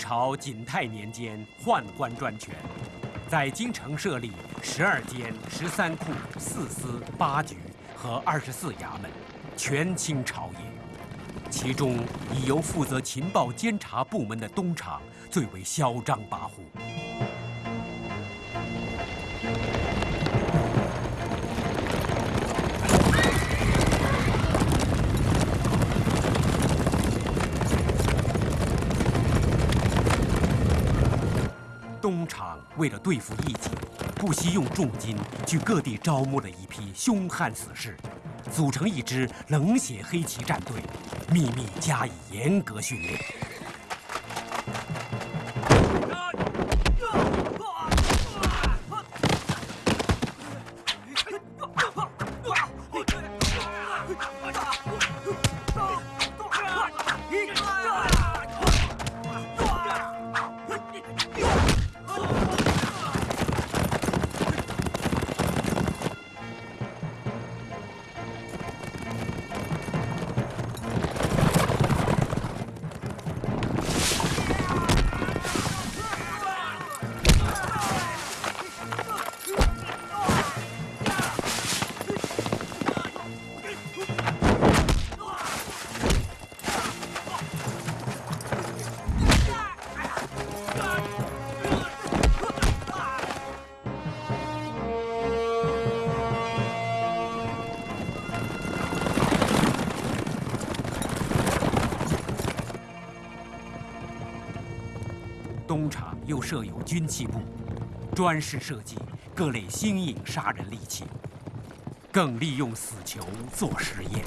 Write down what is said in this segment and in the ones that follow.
朝景泰年间宦官专权，在京城设立十二监、十三库、四司、八局和二十四衙门，权倾朝野。其中以由负责情报监察部门的东厂最为嚣张跋扈。为了对付异己，不惜用重金去各地招募了一批凶悍死士，组成一支冷血黑旗战队，秘密加以严格训练。军器部，专事设计各类新颖杀人利器，更利用死囚做实验。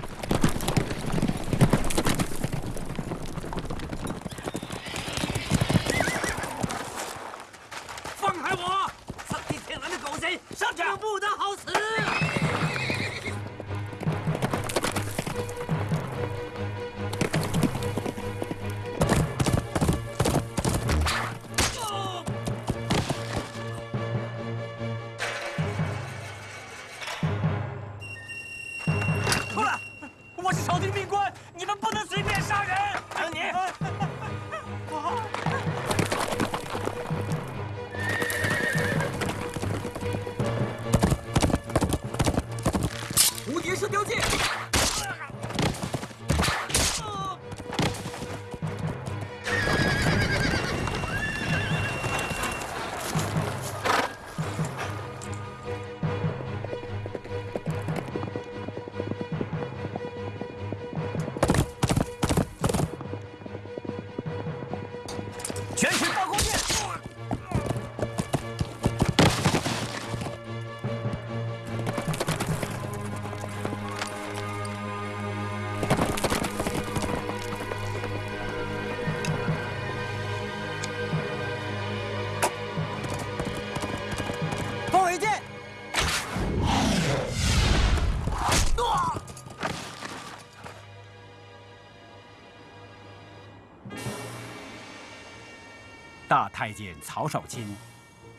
太监曹少钦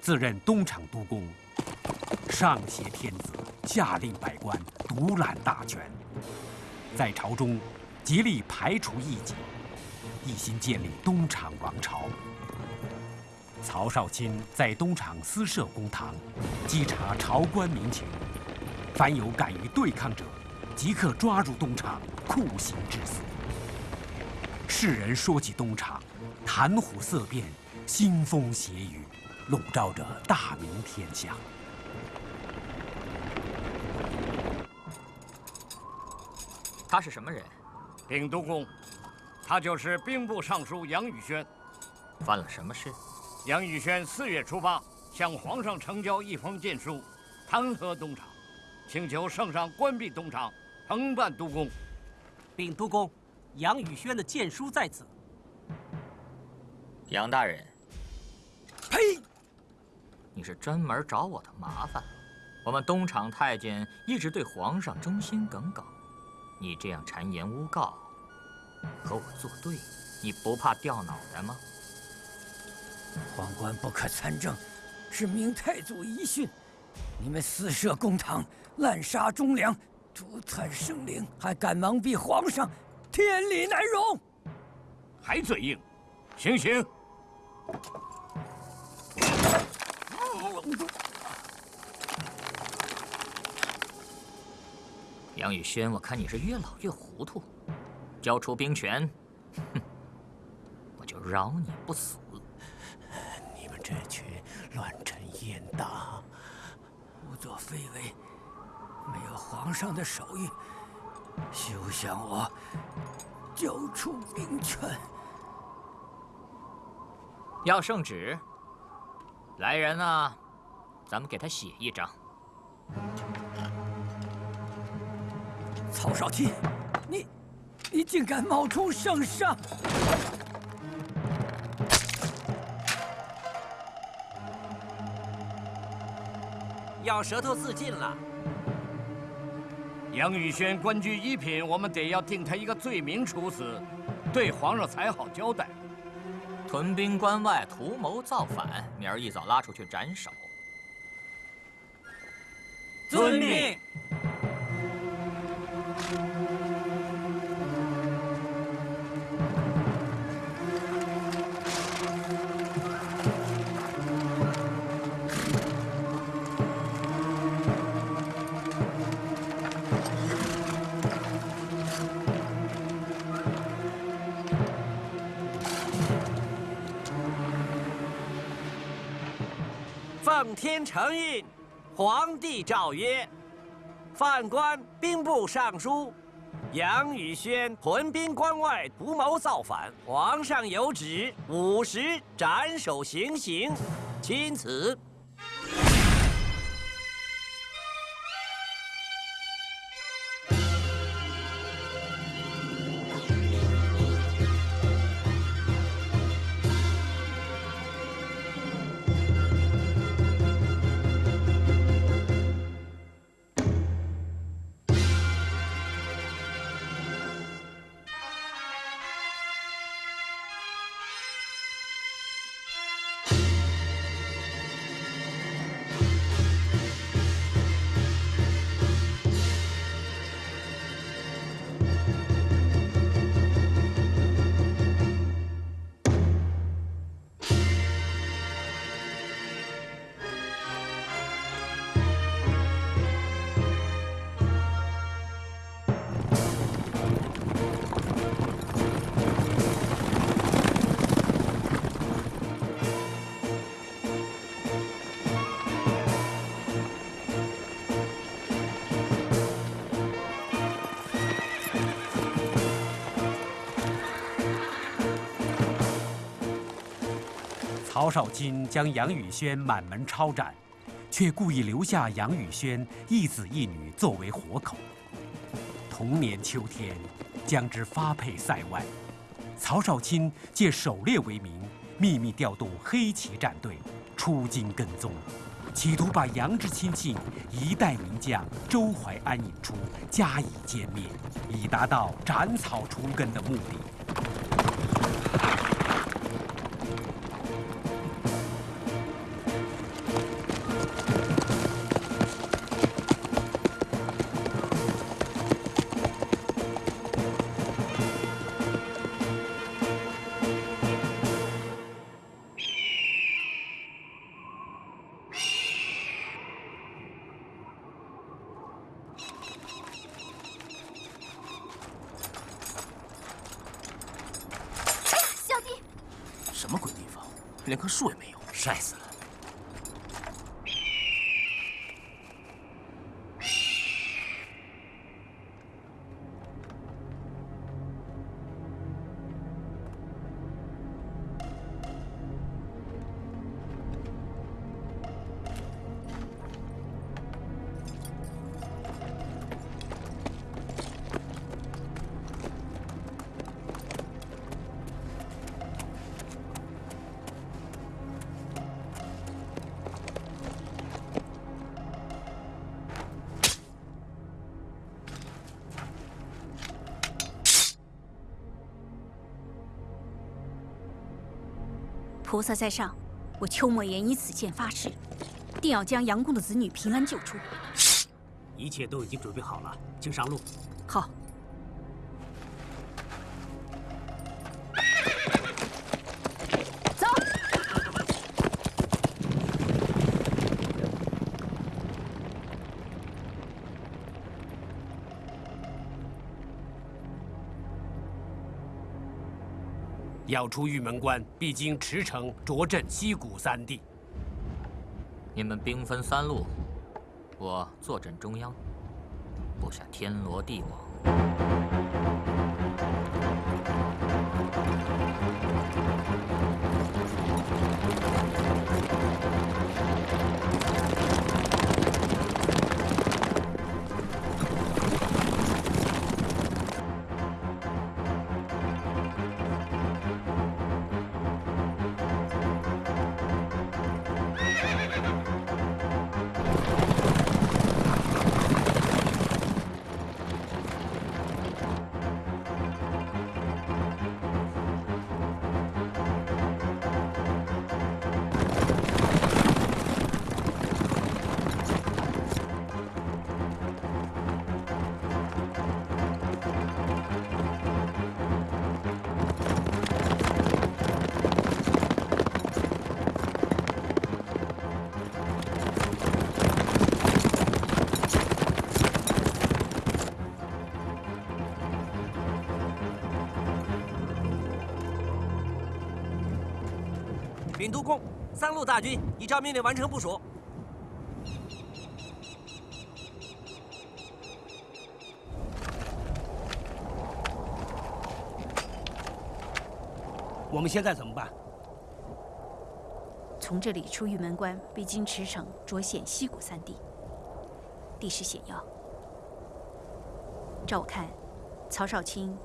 自任东厂督公，上挟天子，下令百官，独揽大权，在朝中极力排除异己，一心建立东厂王朝。曹少钦在东厂私设公堂，稽查朝官民情，凡有敢于对抗者，即刻抓入东厂，酷刑致死。世人说起东厂，谈虎色变，腥风血雨，笼罩着大明天下。他是什么人？禀督公，他就是兵部尚书杨宇轩。犯了什么事？杨宇轩四月初八向皇上呈交一封荐书，弹劾东厂，请求圣上关闭东厂，承办督公。禀督公，杨宇轩的荐书在此。杨大人，呸！你是专门找我的麻烦。我们东厂太监一直对皇上忠心耿耿，你这样谗言诬告，和我作对，你不怕掉脑袋吗？皇冠不可参政，是明太祖遗训。你们私设公堂，滥杀忠良，诛残生灵，还敢蒙蔽皇上，天理难容！还嘴硬，行刑！杨宇轩，我看你是越老越糊涂，交出兵权，哼，我就饶你不死。你们这群乱臣阉党、胡作非为、没有皇上的手谕，休想我交出兵权！要圣旨，来人啊，咱们给他写一张。曹少卿，你，你竟敢冒充圣上！咬舌头自尽了。杨宇轩官居一品，我们得要定他一个罪名处死，对皇上才好交代。屯兵关外，图谋造反，明儿一早拉出去斩首。遵命。承印，皇帝诏曰：犯官兵部尚书杨宇轩屯兵关外，图谋造反，皇上有旨，午时斩首行刑，钦此。曹少钦将杨宇轩满门抄斩，却故意留下杨宇轩一子一女作为活口。同年秋天，将之发配塞外。曹少钦借狩猎为名，秘密调动黑旗战队出京跟踪，企图把杨之亲信一代名将周怀安引出，加以歼灭，以达到斩草除根的目的。连棵树也没有，晒死了。萨在上，我邱莫言以此剑发誓，定要将杨公的子女平安救出。一切都已经准备好了，请上路。要出玉门关，必经驰骋、涿镇、西谷三地。你们兵分三路，我坐镇中央，布下天罗地网。督公，三路大军已照命令完成部署。我们现在怎么办？从这里出玉门关，必经池城、涿县、西谷三地，地势险要。照我看，曹少卿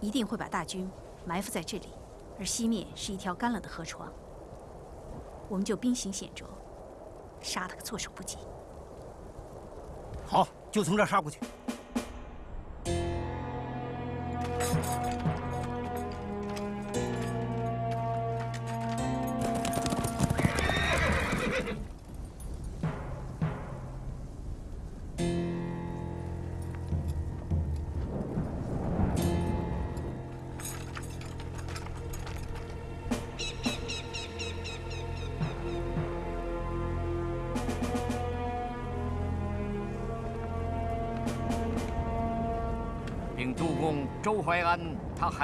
一定会把大军埋伏在这里，而西面是一条干了的河床。我们就兵行险着，杀他个措手不及。好，就从这儿杀过去。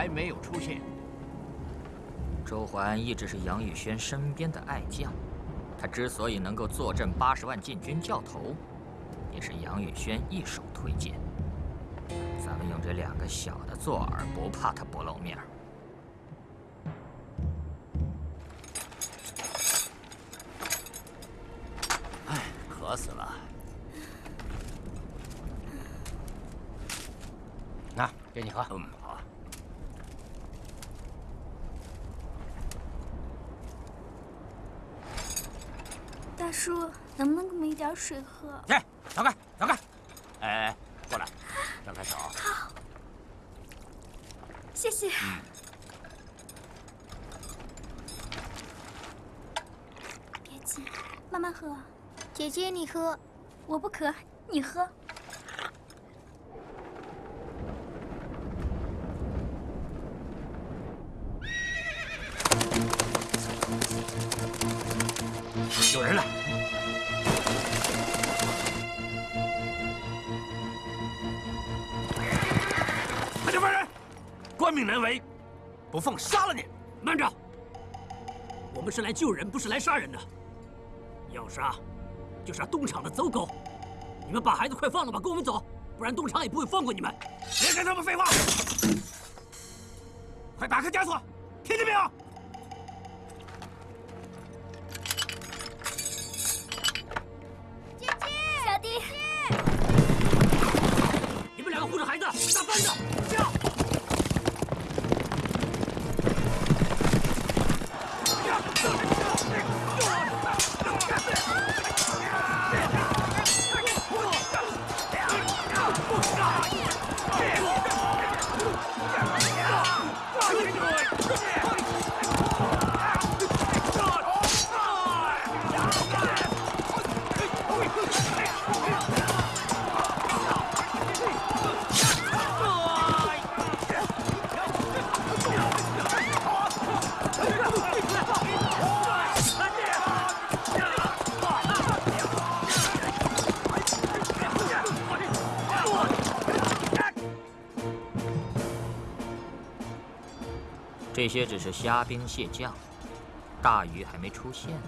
没有出现。周环一直是杨宇轩身边的爱将，他之所以能够坐镇八十万禁军教头，也是杨宇轩一手推荐。咱们用这两个小的做饵，不怕他不露面。唉，渴死了。拿，给你喝。嗯，好。大叔，能不能给我们一点水喝？来，走开，走开。哎，过来，张开手。好，谢谢。嗯。别急，慢慢喝。姐姐，你喝。我不渴，你喝。不放杀了你！慢着，我们是来救人，不是来杀人的。要杀，就杀东厂的走狗。你们把孩子快放了吧，跟我们走，不然东厂也不会放过你们。别跟他们废话！快打开枷锁，这些只是虾兵蟹将，大鱼还没出现呢。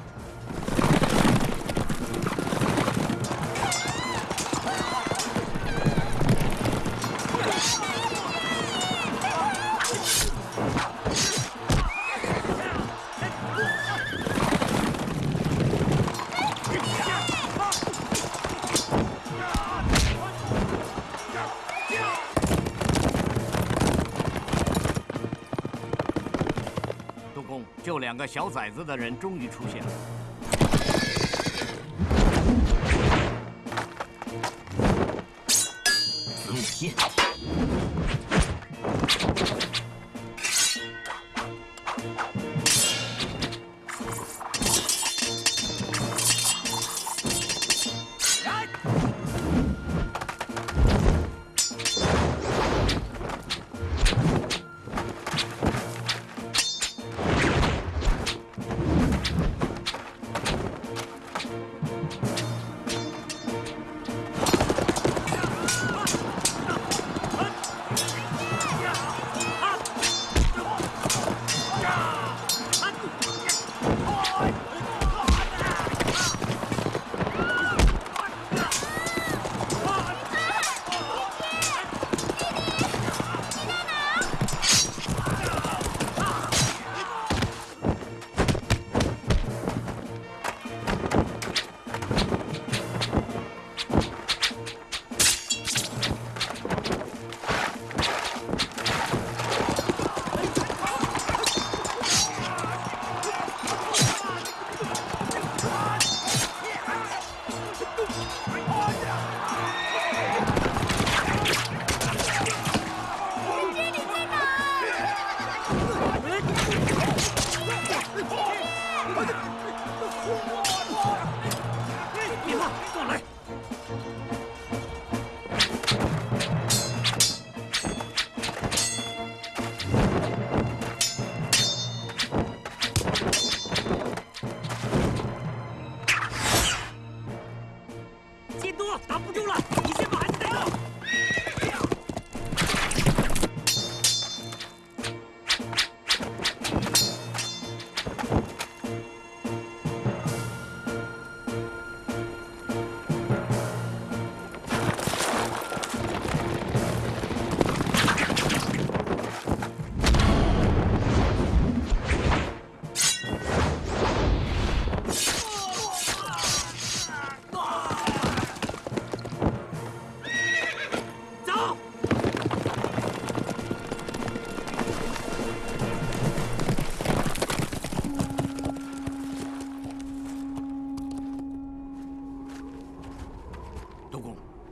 个小崽子的人终于出现了。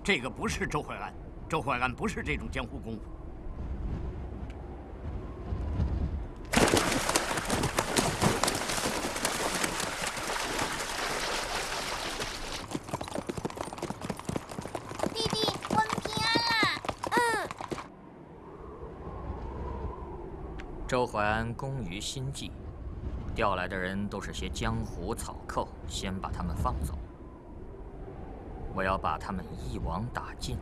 这个不是周淮安，周淮安不是这种江湖功夫。弟弟，我们平安啦！嗯，周淮安工于心计，调来的人都是些江湖草寇，先把他们放走。我要把他们一网打尽。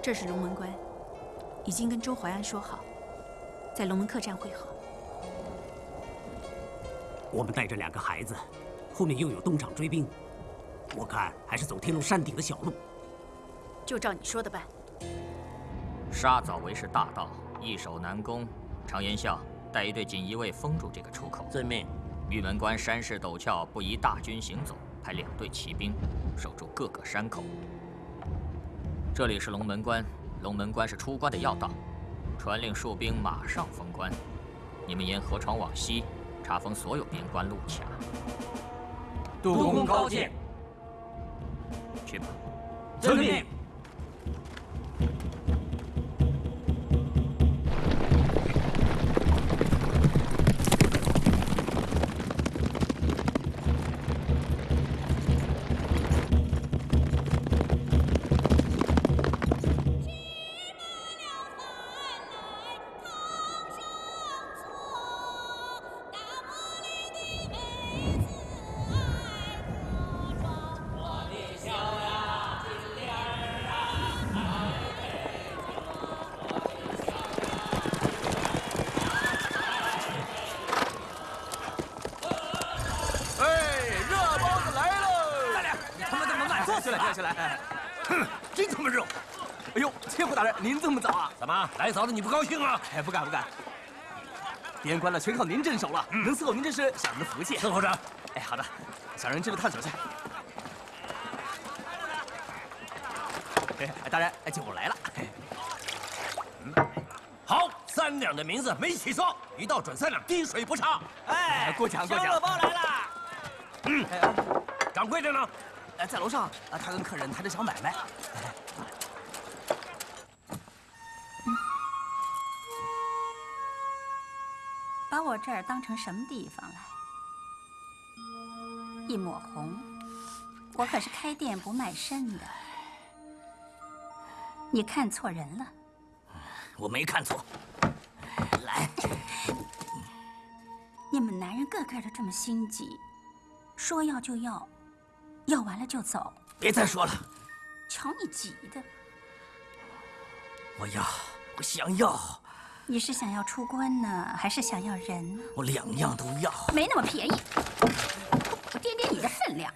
这是龙门关，已经跟周淮安说好，在龙门客栈会合。我们带着两个孩子，后面又有东厂追兵，我看还是走天龙山顶的小路。就照你说的办。沙枣为是大道，易守难攻。常言笑，带一队锦衣卫封住这个出口。遵命。玉门关山势陡峭，不宜大军行走，派两队骑兵守住各个山口。这里是龙门关，龙门关是出关的要道，传令戍兵马上封关。你们沿河床往西，查封所有边关路卡。督公高见。去吧。遵命。怎么来早了你不高兴了？哎，不敢不敢。边关了全靠您镇守了，能伺候您这是小人的福气。伺候着。哎，好的，小人这就探索去。哎，大人，哎，酒来了。好，三两的名字没起错，一道准三两，滴水不差。哎，过奖过奖。小包来了。嗯，掌柜的呢？哎，在楼上啊，他跟客人谈着小买卖。这儿当成什么地方来？一抹红，我可是开店不卖身的。你看错人了。我没看错。来，你们男人个个都这么心急，说要就要，要完了就走。别再说了。瞧你急的。我要，我想要。你是想要出关呢，还是想要人？我两样都要。没那么便宜。我掂掂你的分量。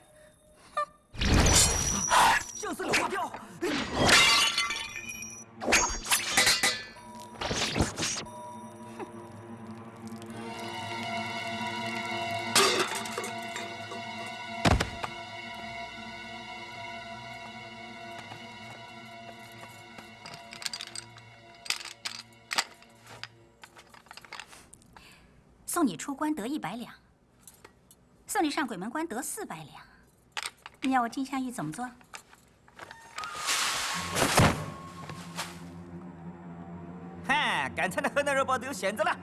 送你出关得一百两，送你上鬼门关得四百两。你要我金镶玉怎么做？嗨，刚才的河南肉包都有选择了。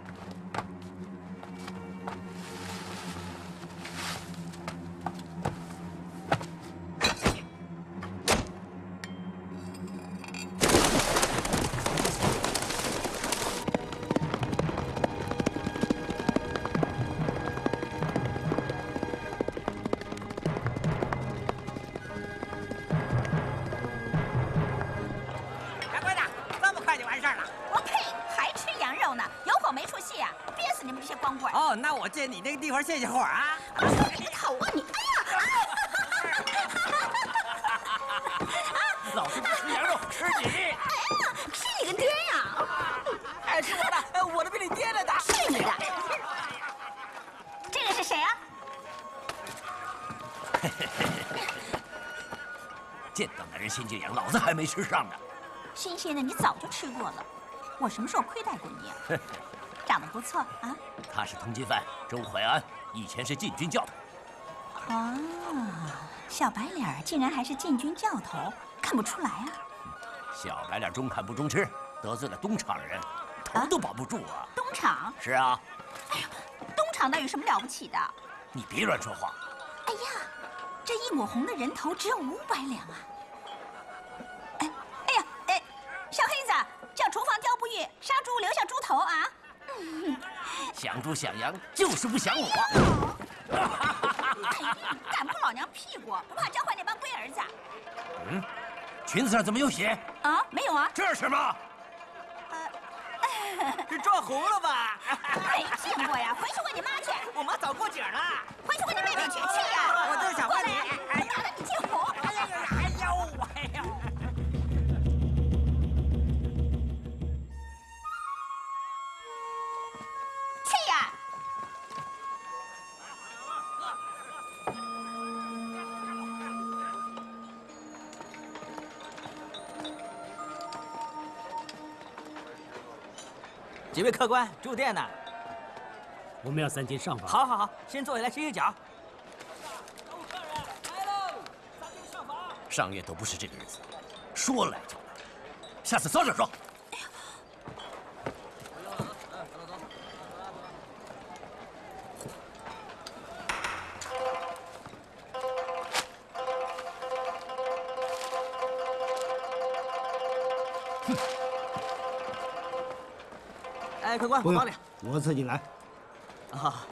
吃上的。新鲜的你早就吃过了，我什么时候亏待过你啊？长得不错啊！他是通缉犯周淮安，以前是禁军教头。哦，小白脸竟然还是禁军教头，看不出来啊！小白脸中看不中吃，得罪了东厂人，头都保不住啊！东厂？是啊。哎呀，东厂那有什么了不起的？你别乱说话。哎呀，这一抹红的人头只有五百两啊！想猪想羊，就是不想我。敢碰老娘屁股，不怕教坏那帮龟儿子？嗯，裙子上怎么有血？啊，没有啊。这是什么？这撞红了吧？没见过呀，回去问你妈去。我妈早过节了。回去问你妹妹去，去呀！我就是想问你几位客官住店呢？我们要三间上房。好，好，好，先坐下来歇歇脚。客人来喽，三间上房。上月都不是这个日子，说来就来，下次早点说。官，我帮你。我自己来。啊，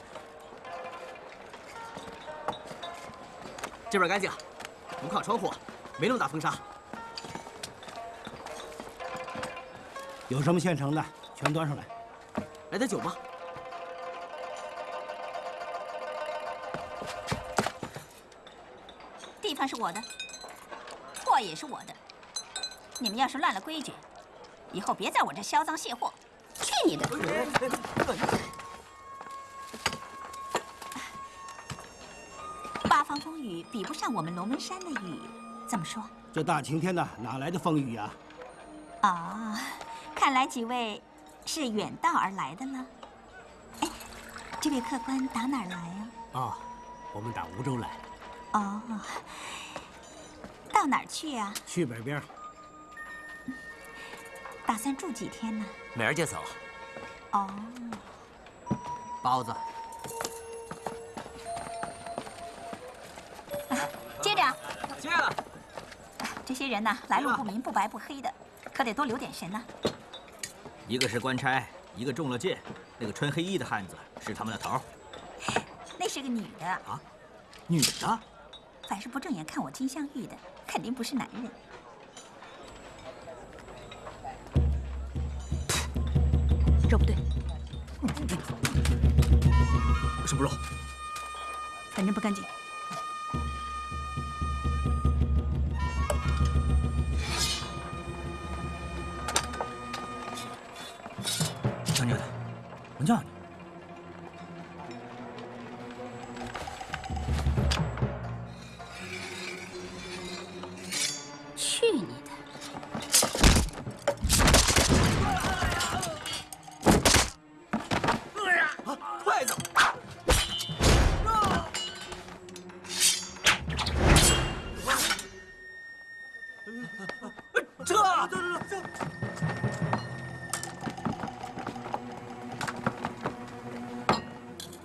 这边干净，不靠窗户，没那么大风沙。有什么现成的，全端上来。来点酒吧？地方是我的，货也是我的。你们要是乱了规矩，以后别在我这销赃卸货。去你的！八方风雨比不上我们龙门山的雨，怎么说？这大晴天的，哪来的风雨呀？啊，看来几位是远道而来的了。哎，这位客官打哪儿来呀？啊，我们打梧州来。哦，到哪儿去呀？去北边。打算住几天呢？明儿就走。哦。包子。接着。接了。这些人呢，来路不明，不白不黑的，可得多留点神呐。一个是官差，一个中了箭，那个穿黑衣的汉子是他们的头。那是个女的。啊，女的。凡是不正眼看我金镶玉的，肯定不是男人。反正不干净。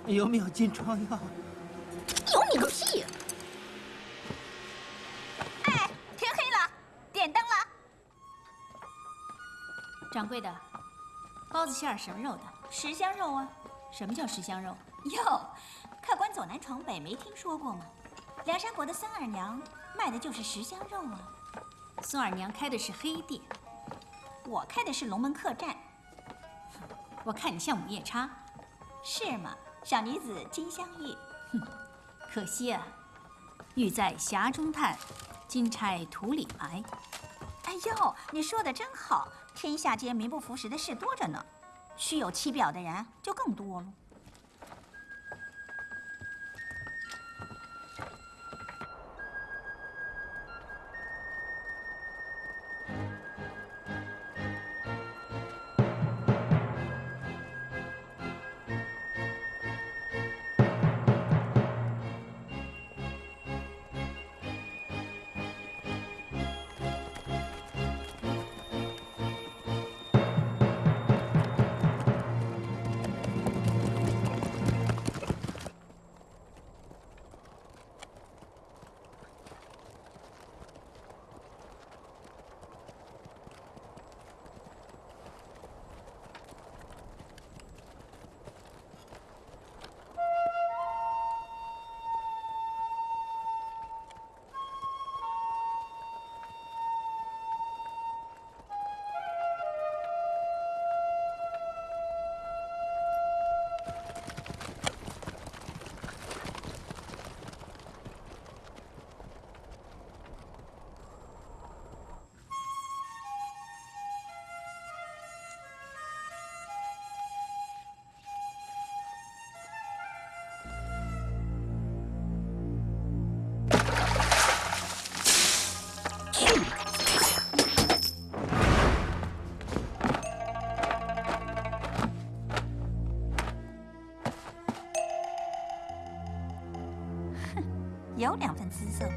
有没有金疮药？有你个屁！哎，天黑了，点灯了。掌柜的，包子馅儿什么肉的？十香肉啊。什么叫十香肉？哟，客官走南闯北没听说过吗？梁山伯的孙二娘卖的就是十香肉啊。孙二娘开的是黑店，我开的是龙门客栈。我看你像午夜叉，是吗？小女子金镶玉，哼，可惜啊，玉在匣中叹，金钗土里埋。哎呦，你说的真好，天下间名不符实的事多着呢，虚有其表的人就更多了。姿色。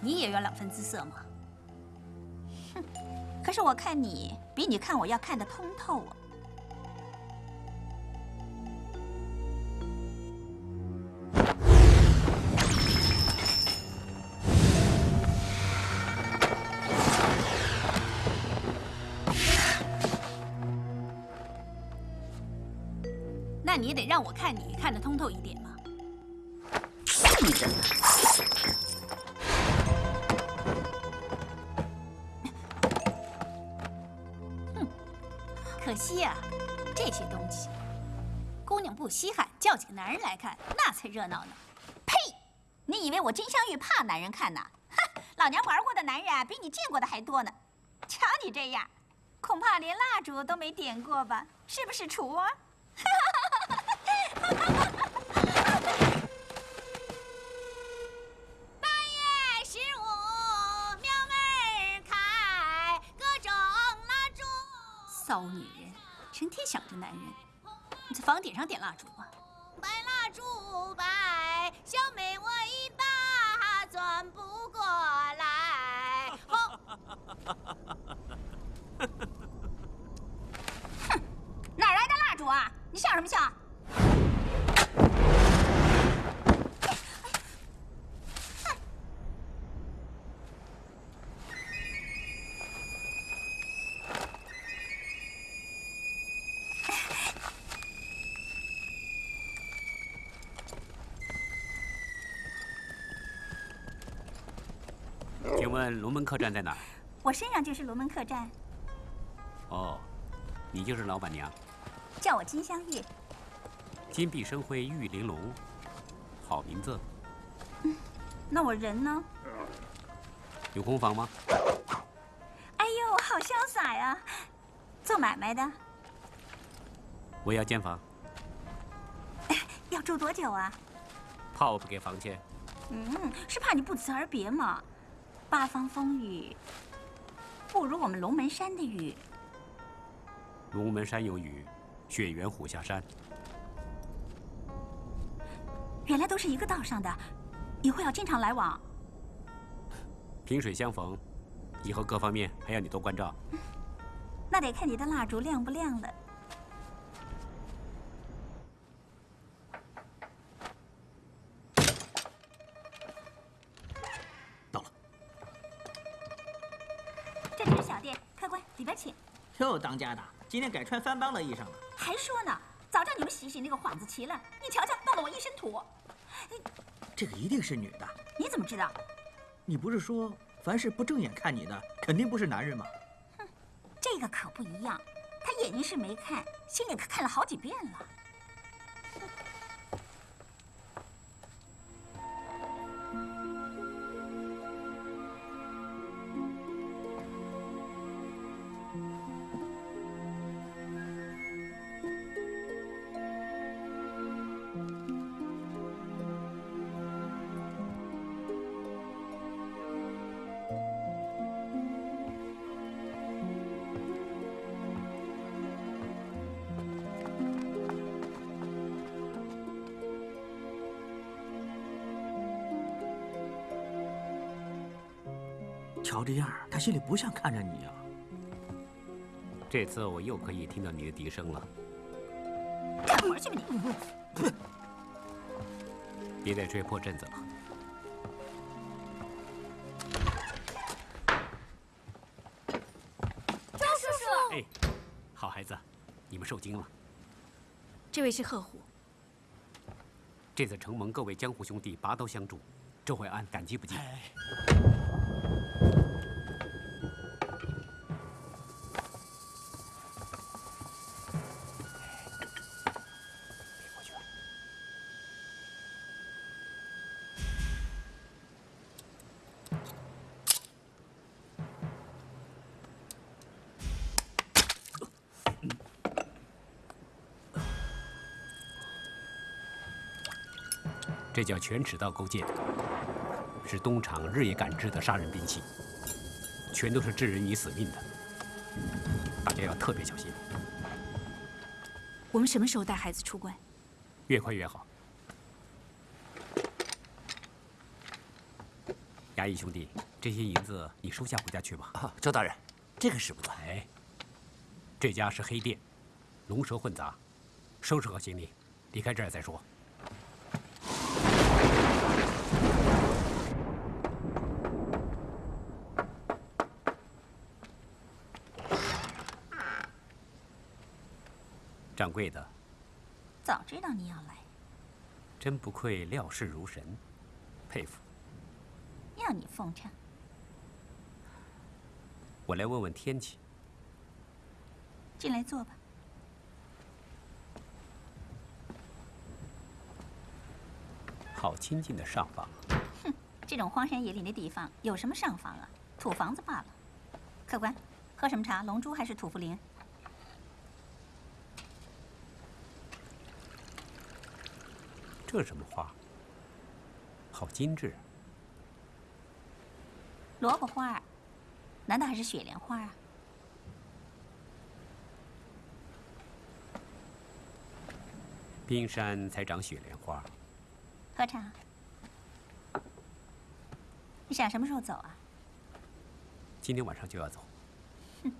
你也有两分姿色吗？哼，可是我看你比你看我要看得通透啊。那你也得让我看你看得通透一点嘛！哼，可惜呀，这些东西，姑娘不稀罕，叫几个男人来看，那才热闹呢。呸！你以为我金香玉怕男人看呐？哼，老娘玩过的男人啊比你见过的还多呢。瞧你这样，恐怕连蜡烛都没点过吧？是不是厨？骚女人，成天想着男人，你在房顶上点蜡烛啊？白蜡烛白，小妹我一把转不过来。吼！哼，哪来的蜡烛啊？你笑什么笑？龙门客栈在哪儿？我身上就是龙门客栈，哦，你就是老板娘，叫我金镶玉。金碧生辉，玉玲珑，好名字。嗯那我人呢？有空房吗？哎呦，好潇洒呀！做买卖的，我要间房，要住多久啊？怕我不给房钱。嗯，是怕你不辞而别嘛。八方风雨，不如我们龙门山的雨。龙门山有雨，雪原虎下山。原来都是一个道上的，以后要经常来往。萍水相逢，以后各方面还要你多关照。那得看你的蜡烛亮不亮了。哟，当家的，今天改穿翻帮的衣裳了。还说呢，早叫你们洗洗那个幌子旗了。你瞧瞧，弄得我一身土。这个一定是女的。你怎么知道？你不是说凡是不正眼看你的，肯定不是男人吗？哼，这个可不一样。他眼睛是没看，心里可看了好几遍了。瞧这样，他心里不像看着你呀、这次我又可以听到你的笛声了。干活去吧你！别再吹破阵子了。周叔叔，哎，好孩子，你们受惊了。这位是贺虎，这次承蒙各位江湖兄弟拔刀相助，周淮安感激不尽。这叫全齿刀钩剑，是东厂日夜赶制的杀人兵器，全都是置人于死命的，大家要特别小心，我们什么时候带孩子出关？越快越好。衙役兄弟，这些银子你收下回家去吧。啊，周大人，这个使不得。哎，这家是黑店，龙蛇混杂，收拾好行李，离开这儿再说。掌柜的，早知道你要来，真不愧料事如神，佩服。要你奉承。我来问问天气。进来坐吧。好亲近的上房。哼，这种荒山野岭的地方有什么上房啊？土房子罢了。客官，喝什么茶？龙珠还是土茯苓？这什么花？好精致。萝卜花，难道还是雪莲花啊？冰山才长雪莲花。喝茶。你想什么时候走啊？今天晚上就要走。哼，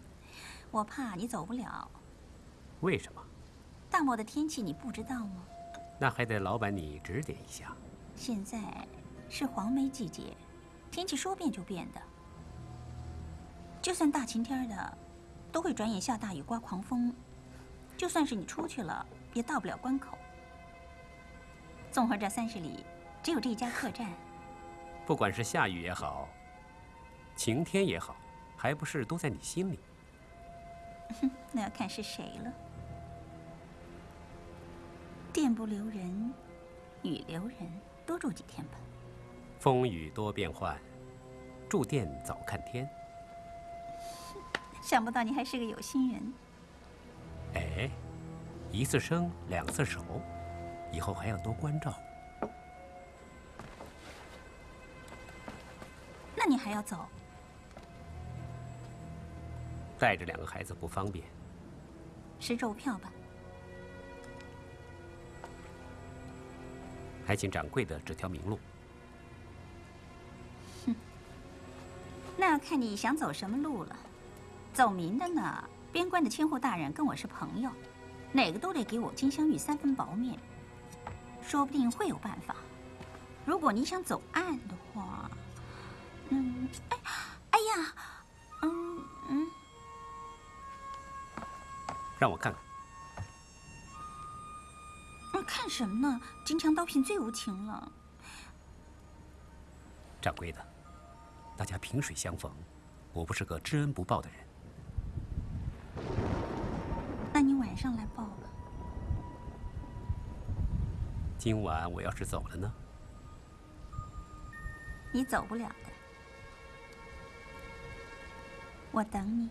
我怕你走不了。为什么？大漠的天气你不知道吗？那还得老板你指点一下。现在是黄梅季节，天气说变就变的。就算大晴天的，都会转眼下大雨刮狂风。就算是你出去了，也到不了关口。纵横这三十里，只有这一家客栈。不管是下雨也好，晴天也好，还不是都在你心里？哼，那要看是谁了。店不留人，雨留人，多住几天吧。风雨多变幻，住店早看天。想不到你还是个有心人。哎，一次生，两次熟，以后还要多关照。那你还要走？带着两个孩子不方便。吃肉票吧。还请掌柜的指条明路。哼，那要看你想走什么路了。走明的呢，边关的千户大人跟我是朋友，哪个都得给我金镶玉三分薄面，说不定会有办法。如果你想走暗的话，嗯，哎，哎呀，嗯嗯，让我看看。什么呢？金枪刀片最无情了。掌柜的，大家萍水相逢，我不是个知恩不报的人。那你晚上来报吧。今晚我要是走了呢？你走不了的，我等你。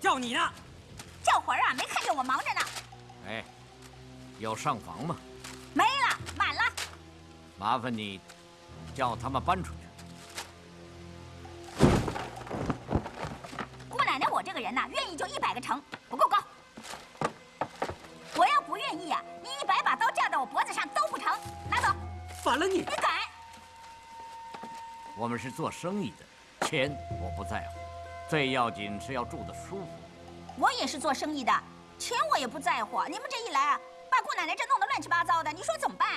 叫你呢。叫魂啊！没看见我忙着呢。哎，有上房吗？没了，满了。麻烦你叫他们搬出去。姑奶奶，我这个人呐，愿意就一百个成，不够高。我要不愿意啊，你一百把刀架到我脖子上都不成。拿走。反了你！你敢！我们是做生意的，钱我不在乎，最要紧是要住得舒服。我也是做生意的，钱我也不在乎。你们这一来啊，把姑奶奶这弄得乱七八糟的，你说怎么办？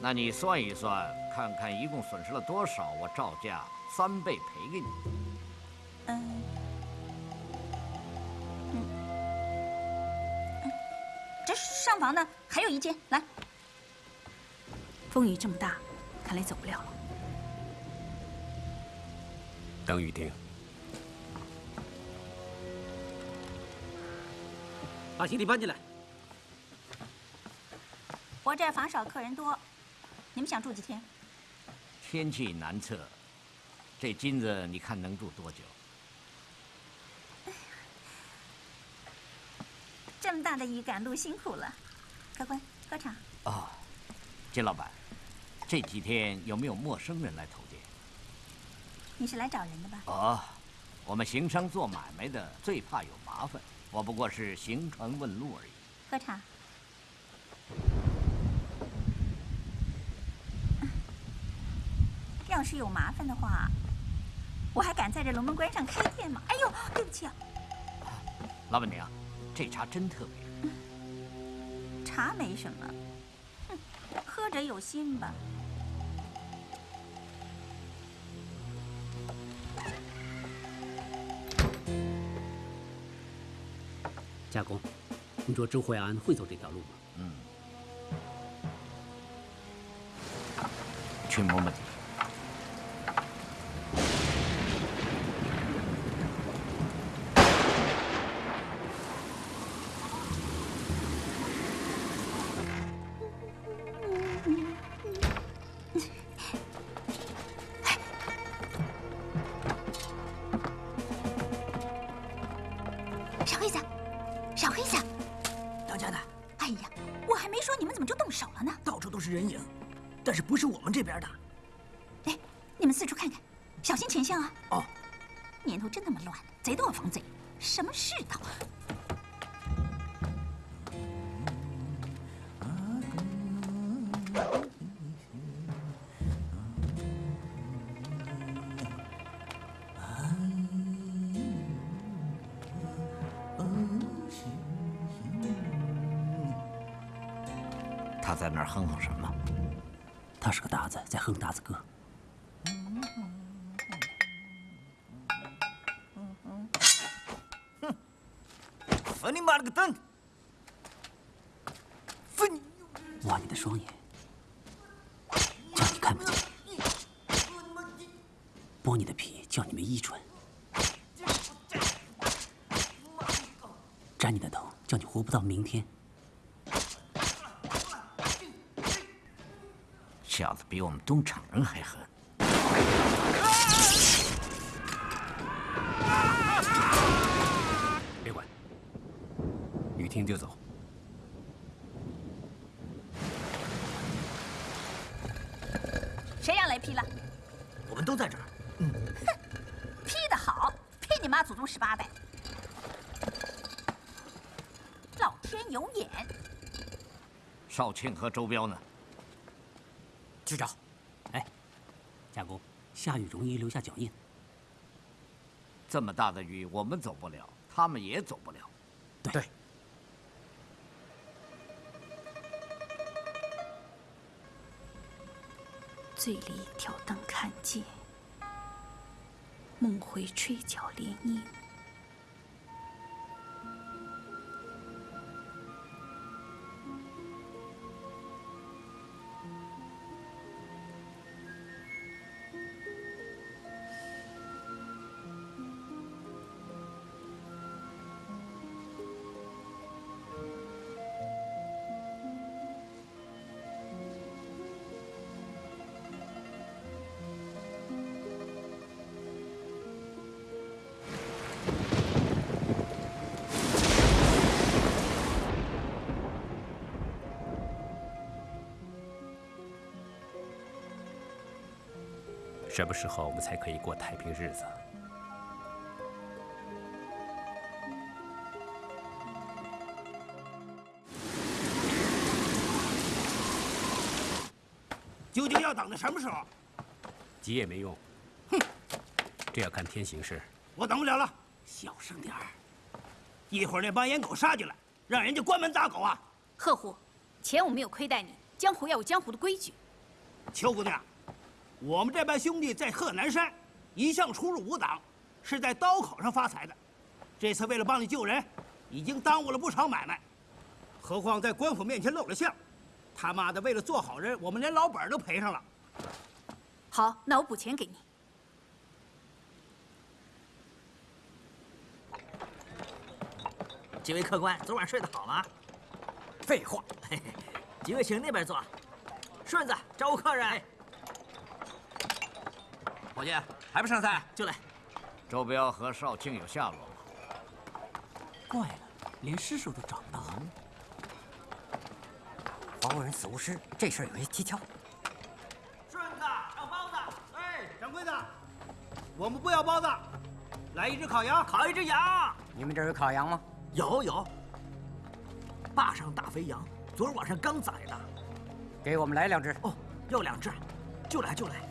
那你算一算，看看一共损失了多少，我照价三倍赔给你。嗯。这上房呢，还有一间。来，风雨这么大，看来走不了了。等雨停，把行李搬进来。我这房少，客人多，你们想住几天？天气难测，这金子你看能住多久？这么大的雨赶路辛苦了，客官喝茶。哦，金老板，这几天有没有陌生人来投店？你是来找人的吧？哦，我们行商做买卖的最怕有麻烦，我不过是行船问路而已。喝茶。要是有麻烦的话，我还敢在这龙门关上开店吗？哎呦，对不起啊！老板娘，这茶真特别。茶没什么，哼，喝者有心吧。家公，你说周淮安会走这条路吗？嗯，去摸摸他在那儿哼哼什么？他是个达子，在哼达子歌。分你妈了个蛋！分你！挖你的双眼，叫你看不见；剥你的皮，叫你没依纯；斩你的头，叫你活不到明天。小子比我们东厂人还狠。别管，雨停就走。谁让雷劈了？我们都在这儿。嗯劈得好，劈你妈祖宗十八代！老天有眼！少庆和周彪呢？去找。哎，家公，下雨容易留下脚印。这么大的雨，我们走不了，他们也走不了。对。醉里挑灯看剑，梦回吹角连营。什么时候我们才可以过太平日子？究竟要等到什么时候？急也没用。哼，这要看天形势。我等不了了，小声点儿。一会儿那帮烟狗杀进来，让人家关门打狗啊！贺虎，钱我没有亏待你，江湖要有江湖的规矩。邱姑娘，我们这班兄弟在贺南山一向出入无党，是在刀口上发财的。这次为了帮你救人，已经耽误了不少买卖，何况在官府面前露了相。他妈的，为了做好人，我们连老本都赔上了。好，那我补钱给你。几位客官，昨晚睡得好吗？废话，几位请那边坐。顺子，招呼客人。伙计，还不上菜？就来。周彪和少庆有下落吗？怪了，连尸首都找不到。黄国人死无尸，这事儿有些蹊跷。顺子，要包子。哎，掌柜的，我们不要包子，来一只烤羊，烤一只羊。你们这儿有烤羊吗？有有。坝上大肥羊，昨儿晚上刚宰的。给我们来两只。哦，要两只，就来就来。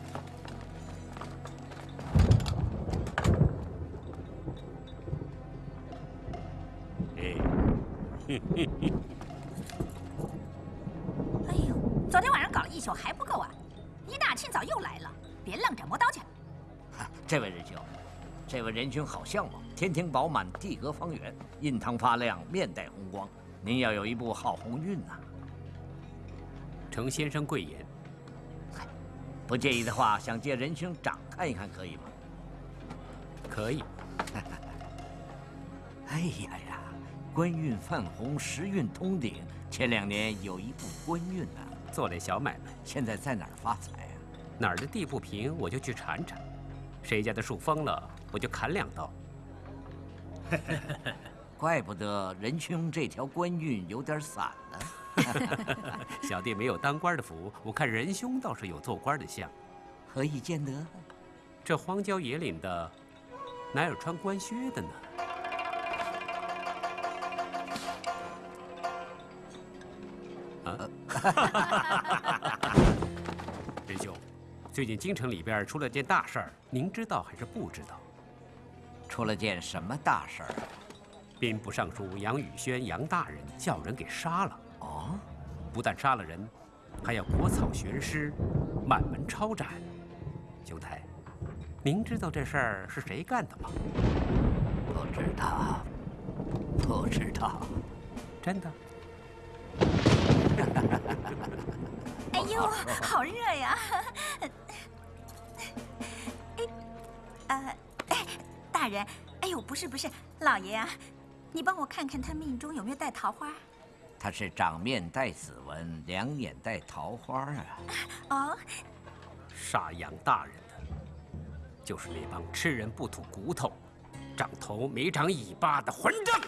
哎呦，昨天晚上搞了一宿还不够啊！一大清早又来了，别愣着，磨刀去。这位仁兄，这位仁兄好相貌，天庭饱满，地阁方圆，印堂发亮，面带红光。您要有一部好鸿运呐！程先生贵言。嗨，不介意的话，想借仁兄掌看一看，可以吗？可以。哎呀呀！官运泛红，时运通顶。前两年有一部官运呐，做点小买卖。现在在哪儿发财啊？哪儿的地不平，我就去铲铲；谁家的树疯了，我就砍两刀。怪不得仁兄这条官运有点散呢。小弟没有当官的福，我看仁兄倒是有做官的相。何以见得？这荒郊野岭的，哪有穿官靴的呢？仁兄，最近京城里边出了件大事儿，您知道还是不知道？出了件什么大事儿？兵部尚书杨宇轩杨大人叫人给杀了。哦，不但杀了人，还要国草悬尸，满门抄斩。兄台，您知道这事儿是谁干的吗？不知道，不知道，真的。哎呦，好热呀！哎，呃，大人，哎呦，不是不是，老爷啊，你帮我看看他命中有没有带桃花。他是掌面带紫纹，两眼带桃花啊。哦，杀杨大人的，就是那帮吃人不吐骨头、长头没长尾巴的混账！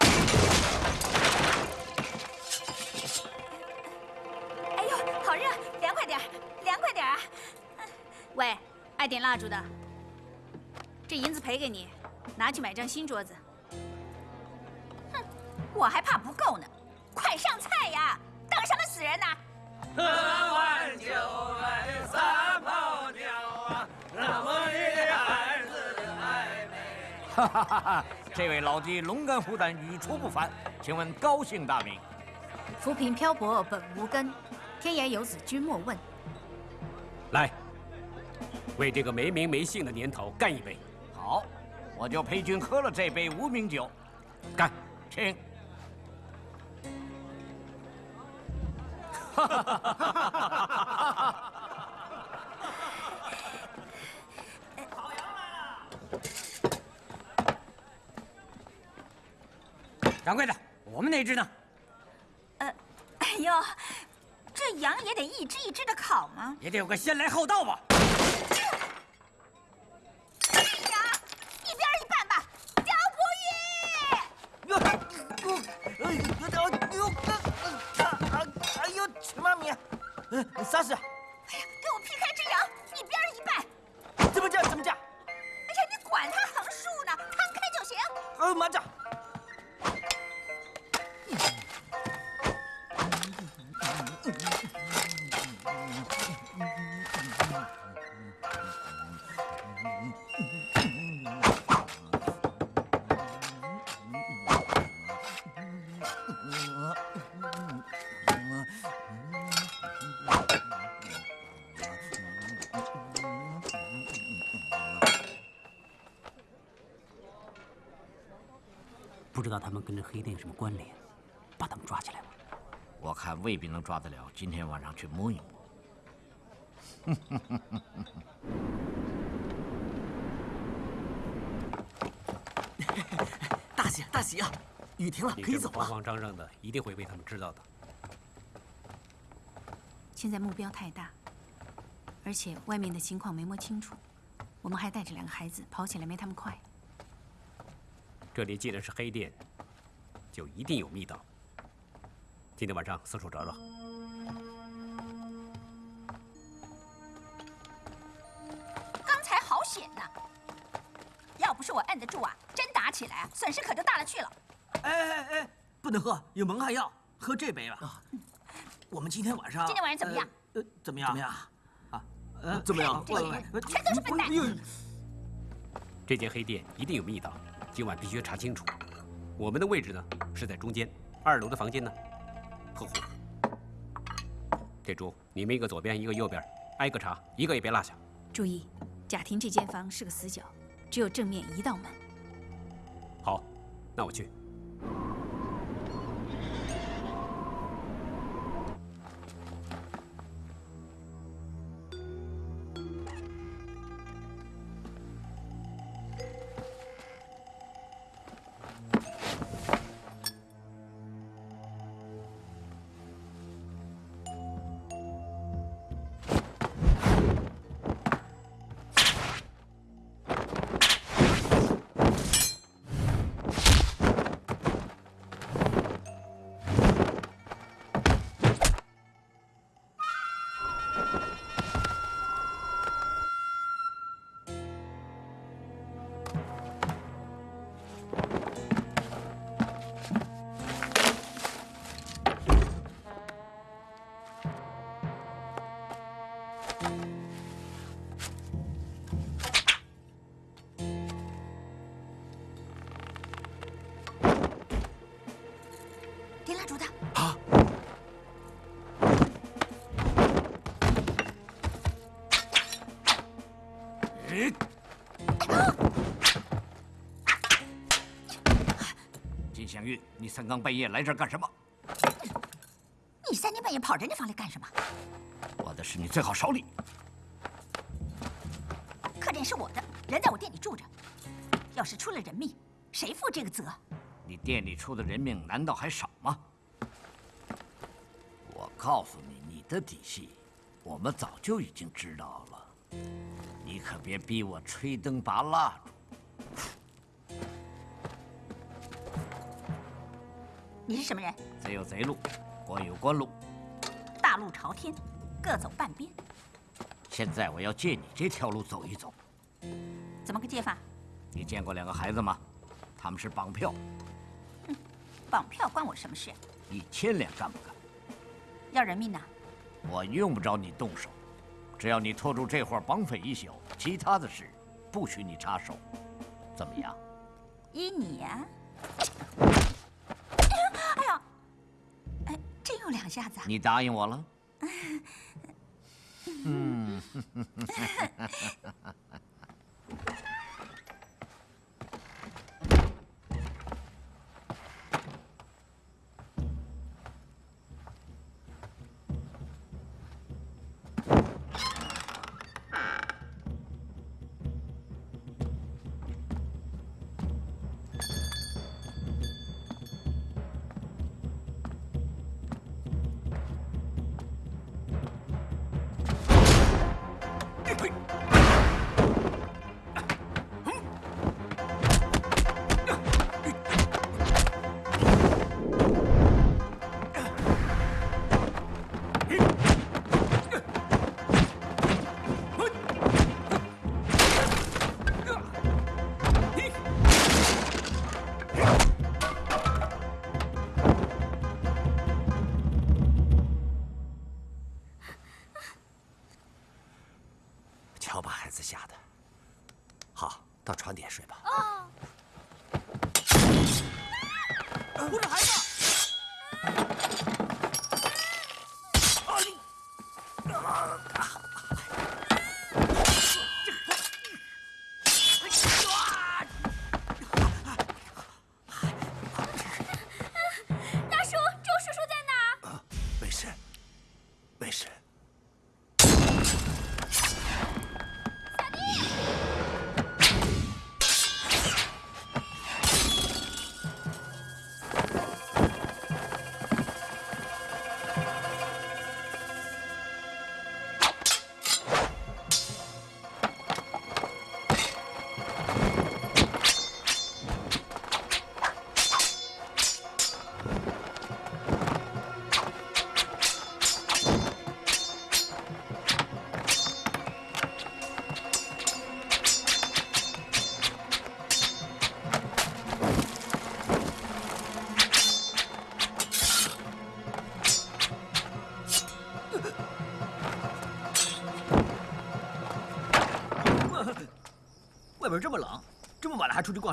点蜡烛的，这银子赔给你，拿去买张新桌子。哼，我还怕不够呢，快上菜呀！等什么死人呢？喝完酒来撒泡尿啊，那么一个孩子的暧昧。哈哈哈哈！这位老弟龙肝虎胆，语出不凡，请问高姓大名？浮萍漂泊本无根，天涯游子君莫问。来。为这个没名没姓的年头干一杯，好，我就陪君喝了这杯无名酒。干，请。烤羊来了！掌柜的，我们那只呢？呃，哎呦，这羊也得一只一只的烤吗？也得有个先来后到吧。跟这黑店有什么关联，把他们抓起来吧。我看未必能抓得了，今天晚上去摸一摸。大喜大喜啊！雨停了，可以走了。慌慌张张的，一定会被他们知道的。现在目标太大，而且外面的情况没摸清楚，我们还带着两个孩子，跑起来没他们快。这里既然是黑店，就一定有密道。今天晚上四处找找。刚才好险呐！要不是我摁得住啊，真打起来啊，损失可就大了去了。哎哎哎，不能喝，有蒙汗药，喝这杯吧。我们今天晚上，今天晚上怎么样？呃，怎么样？怎么样？啊，呃，怎么样？这些人全都是笨蛋。这间黑店一定有密道，今晚必须查清楚。我们的位置呢是在中间，二楼的房间呢后户。这猪，你们一个左边，一个右边，挨个查，一个也别落下。注意，贾婷这间房是个死角，只有正面一道门。好，那我去。嗯。金镶玉，你三更半夜来这儿干什么？你三更半夜跑人家房里干什么？我的事你最好少理。客店是我的，人在我店里住着，要是出了人命，谁负这个责？你店里出的人命难道还少吗？我告诉你，你的底细，我们早就已经知道了。你可别逼我吹灯拔蜡烛。你是什么人？贼有贼路，官有官路，大路朝天，各走半边。现在我要借你这条路走一走。怎么个借法？你见过两个孩子吗？他们是绑票。绑票关我什么事？一千两干不干？要人命呐！我用不着你动手，只要你拖住这伙绑匪一宿，其他的事不许你插手，怎么样？依你呀！哎呀，哎，真有两下子啊！你答应我了？嗯。瞧把孩子吓的。好，到床底下睡吧。哦。护着孩子。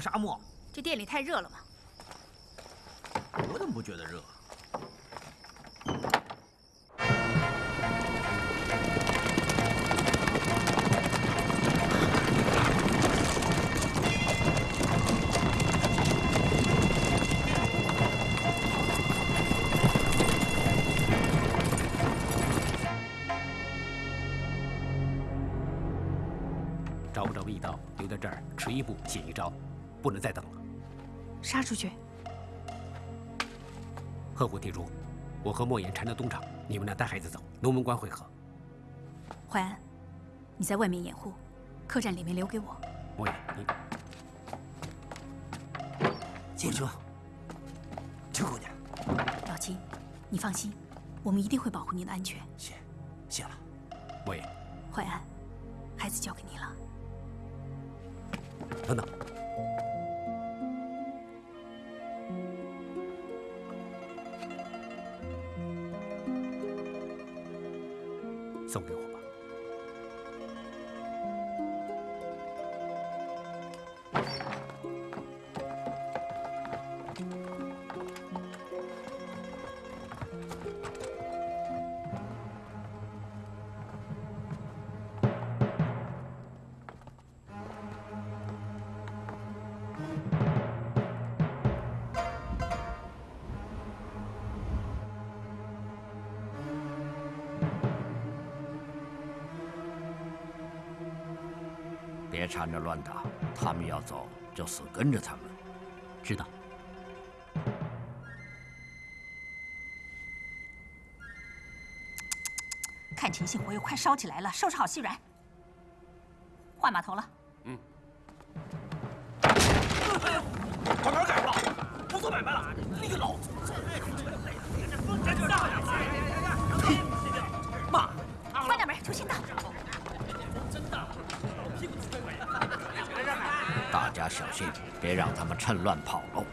沙漠？这店里太热了吧。杀出去！鹤虎铁柱，我和莫言缠着东厂，你们俩带孩子走，龙门关会合。淮安，你在外面掩护，客栈里面留给我。莫言，你金叔，邱姑娘，老秦，你放心，我们一定会保护您的安全。缠着乱打，他们要走就死跟着他们。知道。看秦信火又快烧起来了，收拾好细软，换码头了。嗯。把门改了，不做买卖了，你个老祖家小心，别让他们趁乱跑喽。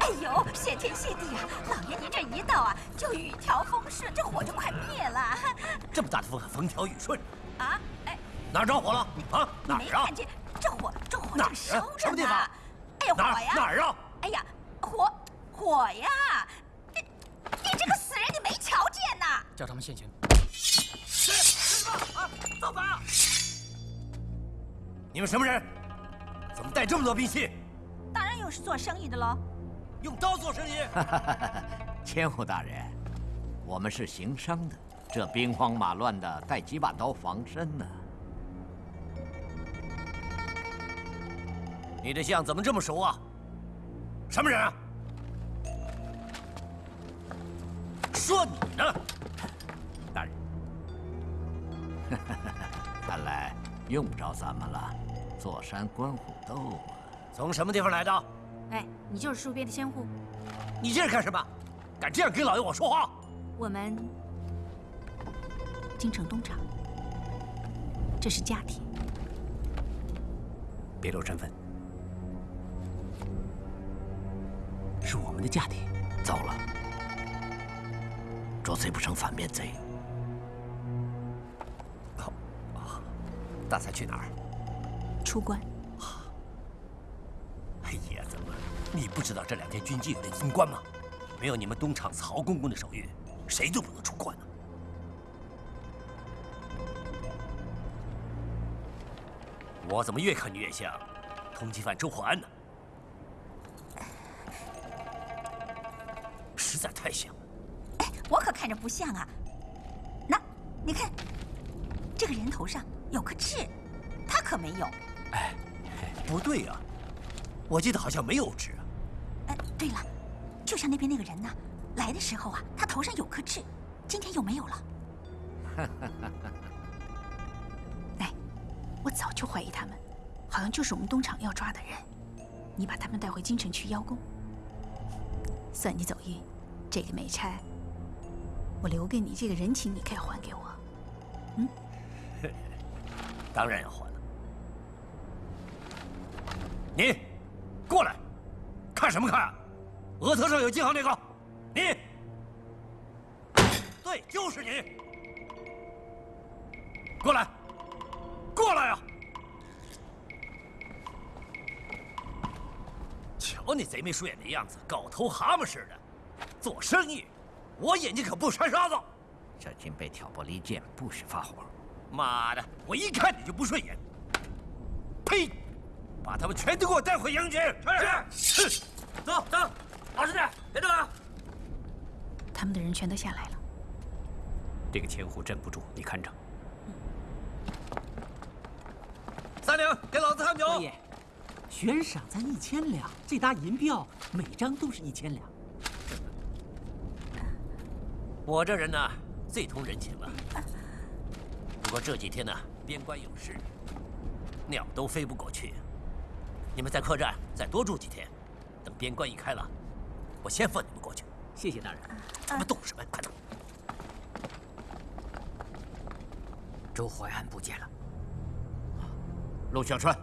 哎呦，谢天谢地啊！老爷您这一到啊，就雨调风顺，这火就快灭了。这么大的风还风调雨顺？啊，哎，哪儿着火了？啊，你哪儿啊没看？见这火，这火正烧着呢。什么地方哎呀，火哪儿呀！哪儿啊？哎呀，火火呀！你你这个死人，你没瞧见呐？叫他们现行。你们什么人？怎么带这么多兵器？大人又是做生意的喽。用刀做生意？千户大人，我们是行商的，这兵荒马乱的，带几把刀防身呢。你这相怎么这么熟啊？什么人啊？说你呢，大人。看来用不着咱们了，坐山观虎斗啊！从什么地方来的？哎，你就是戍边的千户。你这是干什么？敢这样跟老爷我说话？我们京城东厂，这是家庭。别露身份，是我们的家庭。糟了，捉贼不成反面贼。大才去哪儿？出关。哎呀，怎么？你不知道这两天军纪有点松关吗？没有你们东厂曹公公的手谕，谁都不能出关呢。我怎么越看你越像通缉犯周火安呢？实在太像了。哎。我可看着不像啊。那你看，这个人头上有颗痣，他可没有。哎，不对呀、我记得好像没有痣啊。哎，对了，就像那边那个人呢，来的时候啊，他头上有颗痣，今天又没有了。哎我早就怀疑他们，好像就是我们东厂要抓的人。你把他们带回京城去邀功，算你走运。这个美差，我留给你这个人情，你可以还给我。嗯，当然要还了。你，过来，看什么看啊？额头上有记号那个，你，对，就是你。过来，过来呀！瞧你贼眉鼠眼的样子，狗头蛤蟆似的。做生意，我眼睛可不掺沙子。小金被挑拨离间，不许发火。妈的，我一看你就不顺眼。呸！把他们全都给我带回营去。是。走走，老实点，别动啊！他们的人全都下来了。这个千户镇不住，你看着。三两，给老子看酒。爷，悬赏咱一千两，这沓银票每张都是一千两。我这人呢，最通人情了。不过这几天呢，边关有事，鸟都飞不过去。你们在客栈再多住几天，等边关一开了，我先放你们过去。谢谢大人。咱们动什么？快走！周淮安不见了。陆小川。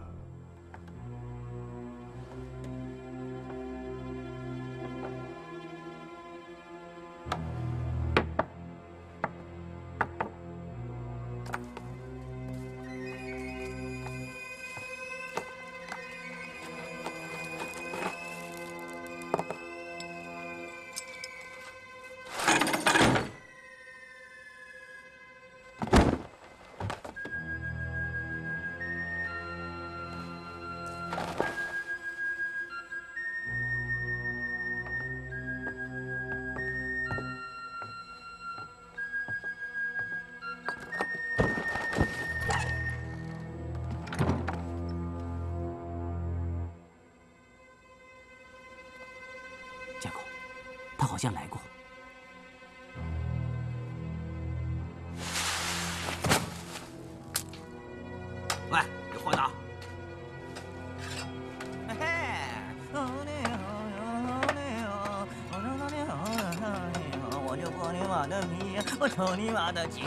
妈的筋！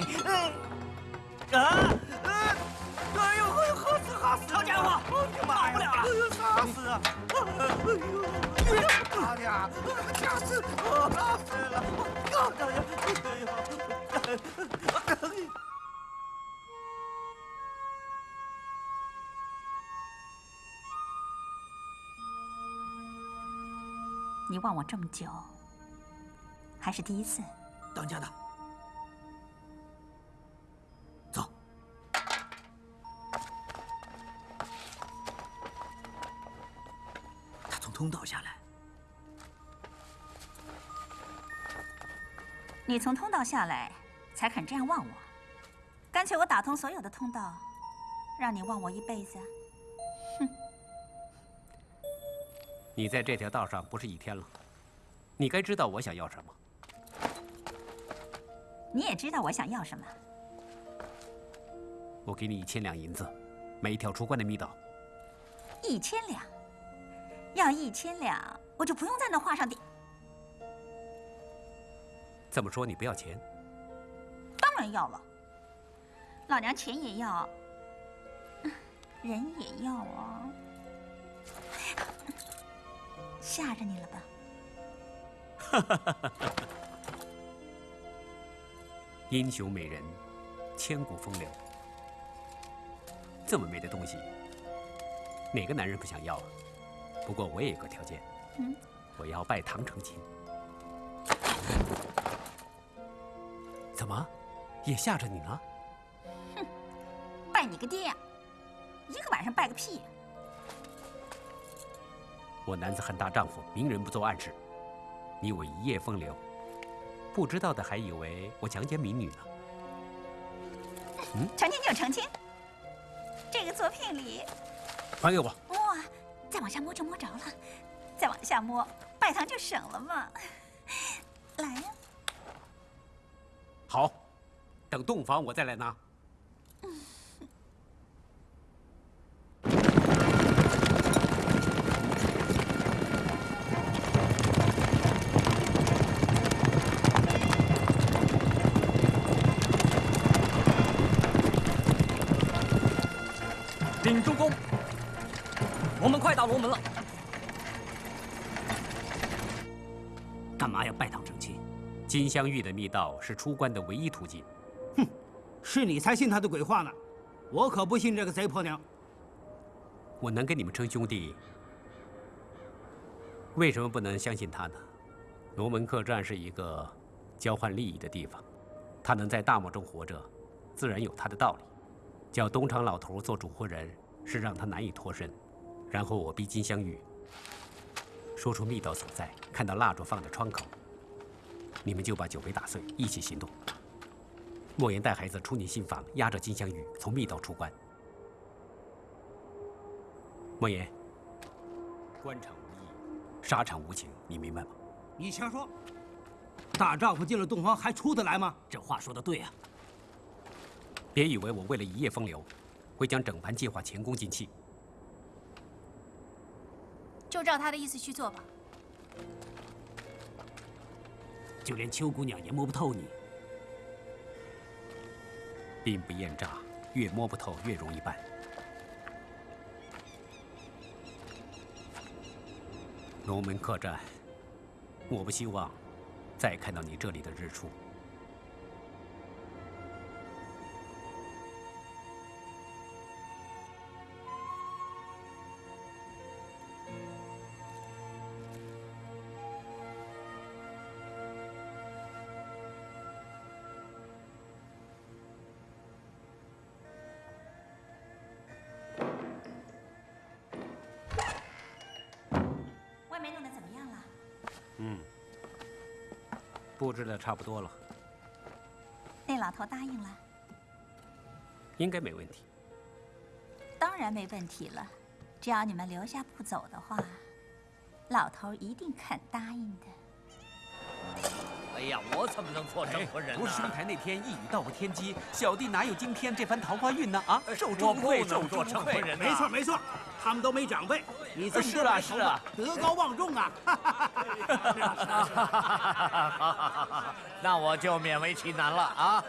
啊！哎呦哎呦，好死好死！好家伙，跑不了了！哎呦，吓死啊！哎呦，妈的呀！吓死！我吓死了！哎呦！你忘我这么久，还是第一次。当家的，他从通道下来，你从通道下来，才肯这样望我。干脆我打通所有的通道，让你望我一辈子。哼！你在这条道上不是一天了，你该知道我想要什么。你也知道我想要什么。我给你一千两银子，买一条出关的密道。一千两，要一千两，我就不用在那画上点。这么说你不要钱？当然要了。老娘钱也要，人也要啊。吓着你了吧？哈哈哈哈哈！英雄美人，千古风流。这么美的东西，哪个男人不想要啊？不过我也有个条件，嗯，我要拜堂成亲。怎么，也吓着你了？哼，拜你个爹呀！一个晚上拜个屁呀！我男子汉大丈夫，明人不做暗事。你我一夜风流，不知道的还以为我强奸民女呢。嗯，成亲就成亲。这个作品里，还给我。往下摸就摸着了，再往下摸，拜堂就省了嘛。来呀。好，等洞房我再来拿。禀主公，我们快到龙门了。干嘛要拜堂成亲？金镶玉的密道是出关的唯一途径。哼，是你才信他的鬼话呢，我可不信这个贼婆娘。我能跟你们称兄弟，为什么不能相信他呢？龙门客栈是一个交换利益的地方，他能在大漠中活着，自然有他的道理。叫东厂老头做主婚人，是让他难以脱身。然后我逼金镶玉说出密道所在，看到蜡烛放在窗口，你们就把酒杯打碎，一起行动。莫言带孩子出你新房，押着金镶玉从密道出关。莫言，官场无义，沙场无情，你明白吗？你瞎说！大丈夫进了洞房还出得来吗？这话说的对啊！别以为我为了一夜风流，会将整盘计划前功尽弃。就照他的意思去做吧。就连秋姑娘也摸不透你。兵不厌诈，越摸不透越容易办。龙门客栈，我不希望再看到你这里的日出。差不多了，那老头答应了，应该没问题。当然没问题了。只要你们留下不走的话，老头一定肯答应的。哎呀，我怎么能做证婚人呢？不是兄台那天一语道破天机，小弟哪有今天这番桃花运呢？啊，受我重愧，不能做受重愧。证婚人呐。没错没错，他们都没长辈，你这么是啊是啊，德高望重啊！那我就勉为其难了啊！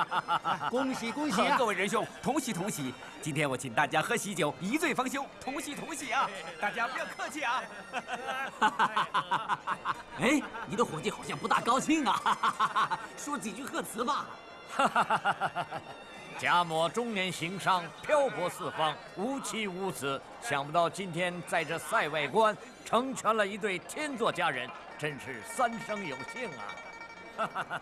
恭喜恭喜啊！各位仁兄，同喜同喜！今天我请大家喝喜酒，一醉方休，同喜同喜啊！大家不要客气啊！哎，你的伙计好像不大高兴啊，说几句贺词吧。贾某中年行商，漂泊四方，无妻无子，想不到今天在这塞外关成全了一对天作佳人，真是三生有幸啊！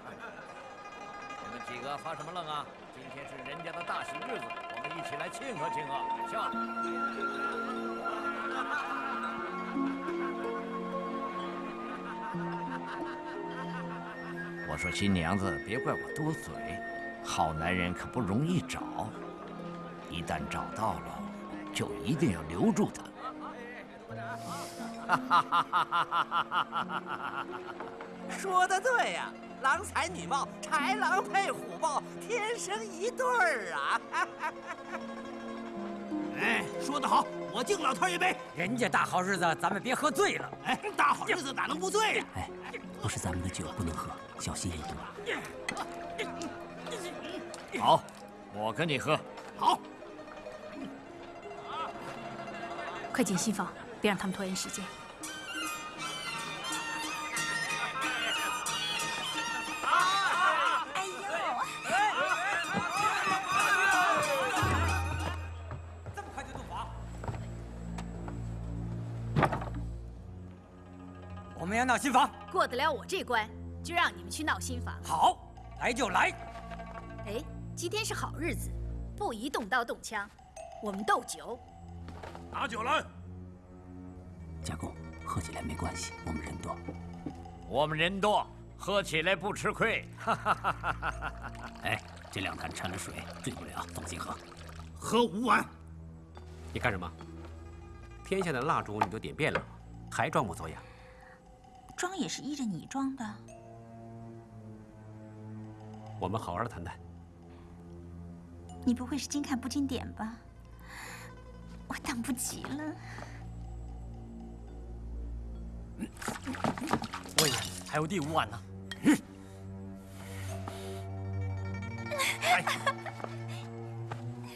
你们几个发什么愣啊？今天是人家的大喜日子，我们一起来庆贺庆贺，下。我说新娘子，别怪我多嘴，好男人可不容易找，一旦找到了，就一定要留住他。说的对呀、郎才女貌，豺狼配虎豹，天生一对儿啊！哎，说得好，我敬老头一杯。人家大好日子，咱们别喝醉了。哎，大好日子哪能不醉呀、哎，不是咱们的酒不能喝，小心一点。好，我跟你喝。好，快进新房，别让他们拖延时间。哎呦，这么快就洞房？我们要闹新房。过得了我这关，就让你们去闹新房。好，来就来。哎，今天是好日子，不宜动刀动枪，我们斗酒。拿酒来。家公，喝起来没关系，我们人多。我们人多，喝起来不吃亏。哎，这两坛掺了水，醉不了，放心喝。喝五碗。你干什么？天下的蜡烛你都点遍了，还装模作样？装也是依着你装的。我们好好的谈谈。你不会是金看不经典吧？我等不及了。魏爷，还有第五碗呢。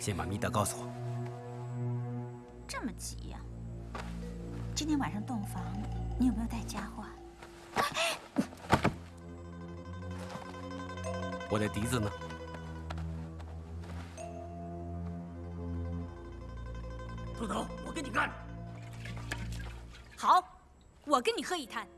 先把密道告诉我。这么急呀、今天晚上洞房，你有没有带家伙啊？我的笛子呢？一坛。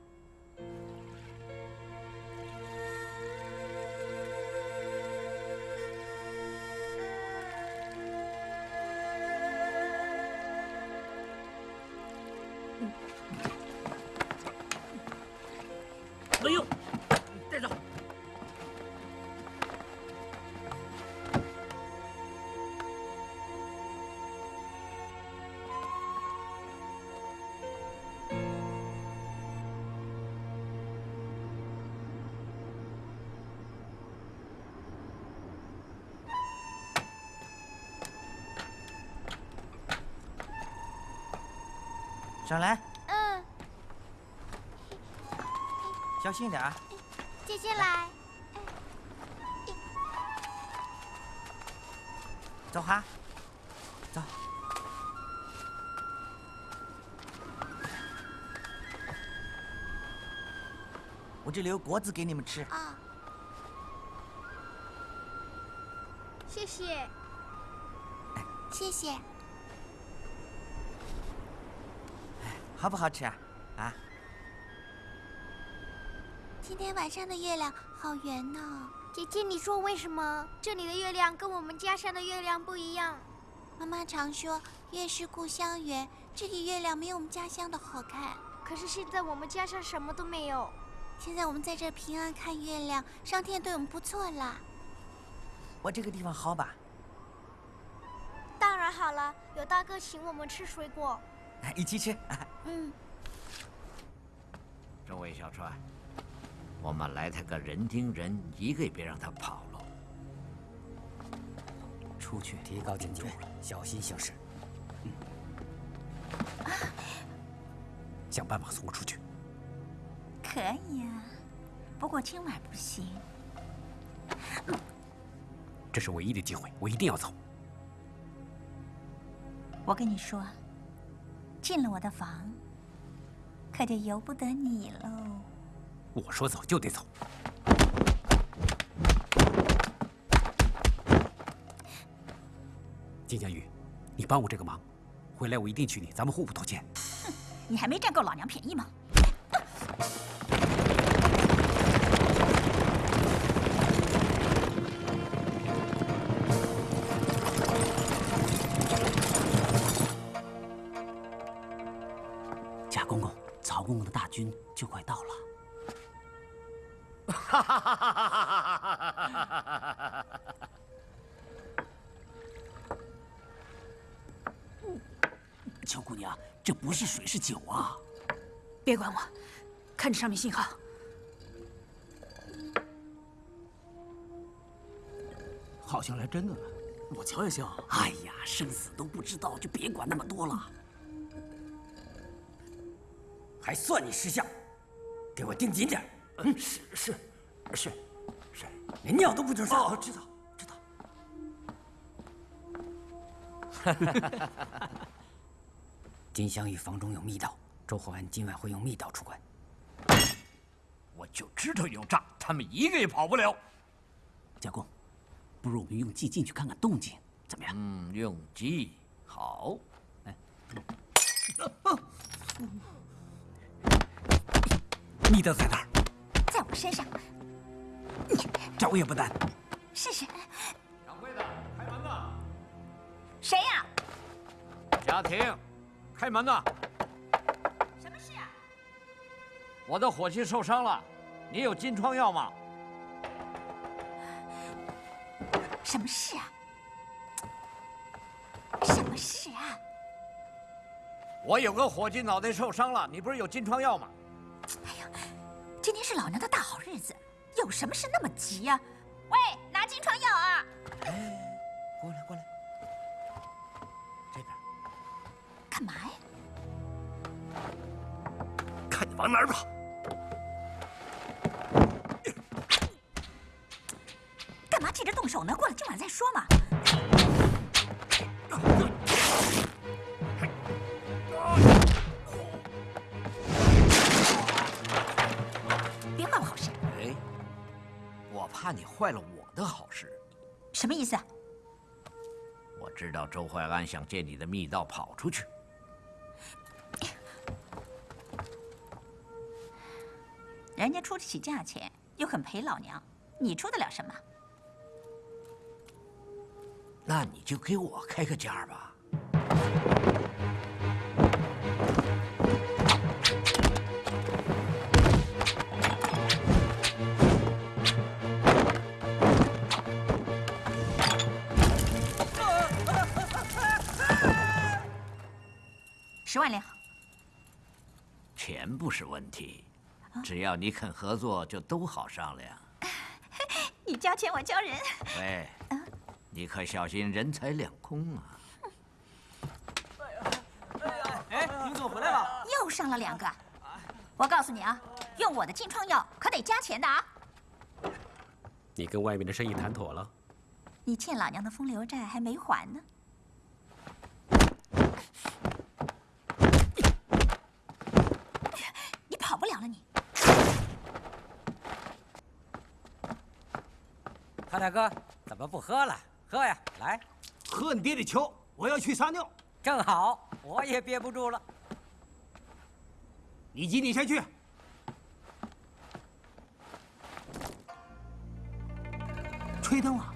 上来，嗯，小心点啊。姐姐来。走哈，走。我这里有果子给你们吃。啊，谢谢。谢谢。好不好吃啊？啊？今天晚上的月亮好圆呢。姐姐，你说为什么这里的月亮跟我们家乡的月亮不一样？妈妈常说月是故乡圆，这里月亮没有我们家乡的好看。可是现在我们家乡什么都没有。现在我们在这平安看月亮，上天对我们不错啦。我这个地方好吧？当然好了，有大哥请我们吃水果。一起吃。嗯。众位小川，我们来他个人盯人，一个也别让他跑了。出去，提高警觉，小心行事。想办法送我出去。可以啊，不过今晚不行。这是唯一的机会，我一定要走。我跟你说，进了我的房，可就由不得你喽。我说走就得走。金江玉，你帮我这个忙，回来我一定娶你，咱们互不拖欠。哼，你还没占够老娘便宜吗？军就快到了。哈哈哈哈哈！秋姑娘，这不是水，是酒啊！别管我，看着上面信号。好像来真的了，我瞧也像。哎呀，生死都不知道，就别管那么多了。还算你识相，给我盯紧点。嗯，是是是是，连尿都不准撒。哦，知道知道。金镶玉房中有密道，周厚安今晚会用密道出关。我就知道有诈，他们一个也跑不了。家公，不如我们用计进去看看动静，怎么样？嗯，用计好。哎，密的在哪儿？在我身上。找也不难。试试。掌柜的，开门呐！谁呀？家庭，开门呐！什么事啊？我的伙计受伤了，你有金疮药吗？什么事啊？什么事啊？我有个伙计脑袋受伤了，你不是有金疮药吗？哎呀，今天是老娘的大好日子，有什么事那么急呀？喂，拿金疮药啊！哎，过来过来，这边。干嘛呀？看你往哪儿跑！干嘛急着动手呢？过了今晚再说嘛。我怕你坏了我的好事。什么意思？我知道周淮安想借你的密道跑出去。人家出得起价钱，又肯陪老娘，你出得了什么？那你就给我开个价吧。不是问题，只要你肯合作，就都好商量。你交钱，我交人。喂，你可小心人财两空啊！哎，林总回来了。又上了两个。我告诉你啊，用我的金创药可得加钱的啊！你跟外面的生意谈妥了？你欠老娘的风流债还没还呢。你跑不了了，你。康大哥，怎么不喝了？喝呀，来，喝你爹的球！我要去撒尿。正好，我也憋不住了。你急，你先去。吹灯了。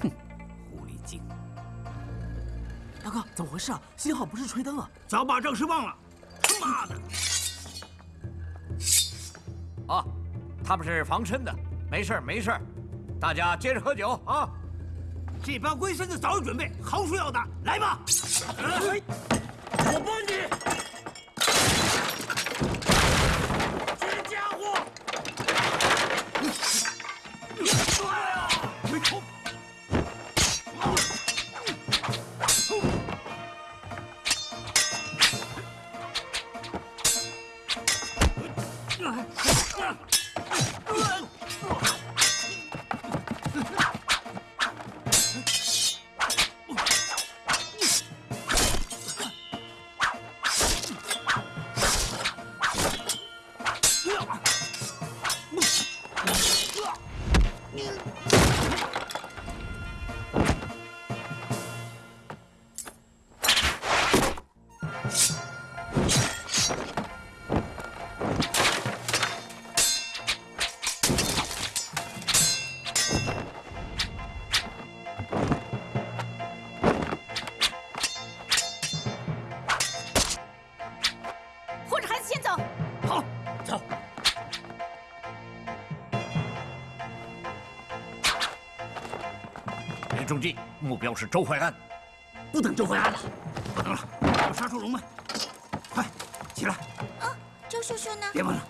哼，狐狸精！大哥，怎么回事啊？幸好不是吹灯啊！早把正事忘了。他妈的！啊，他们是防身的，没事没事大家接着喝酒啊！这帮龟孙子早有准备，好说要打，来吧！我帮你！目标是周淮安。不等周淮安了，不等了，要杀出龙门！快起来！啊，周叔叔呢？别问了，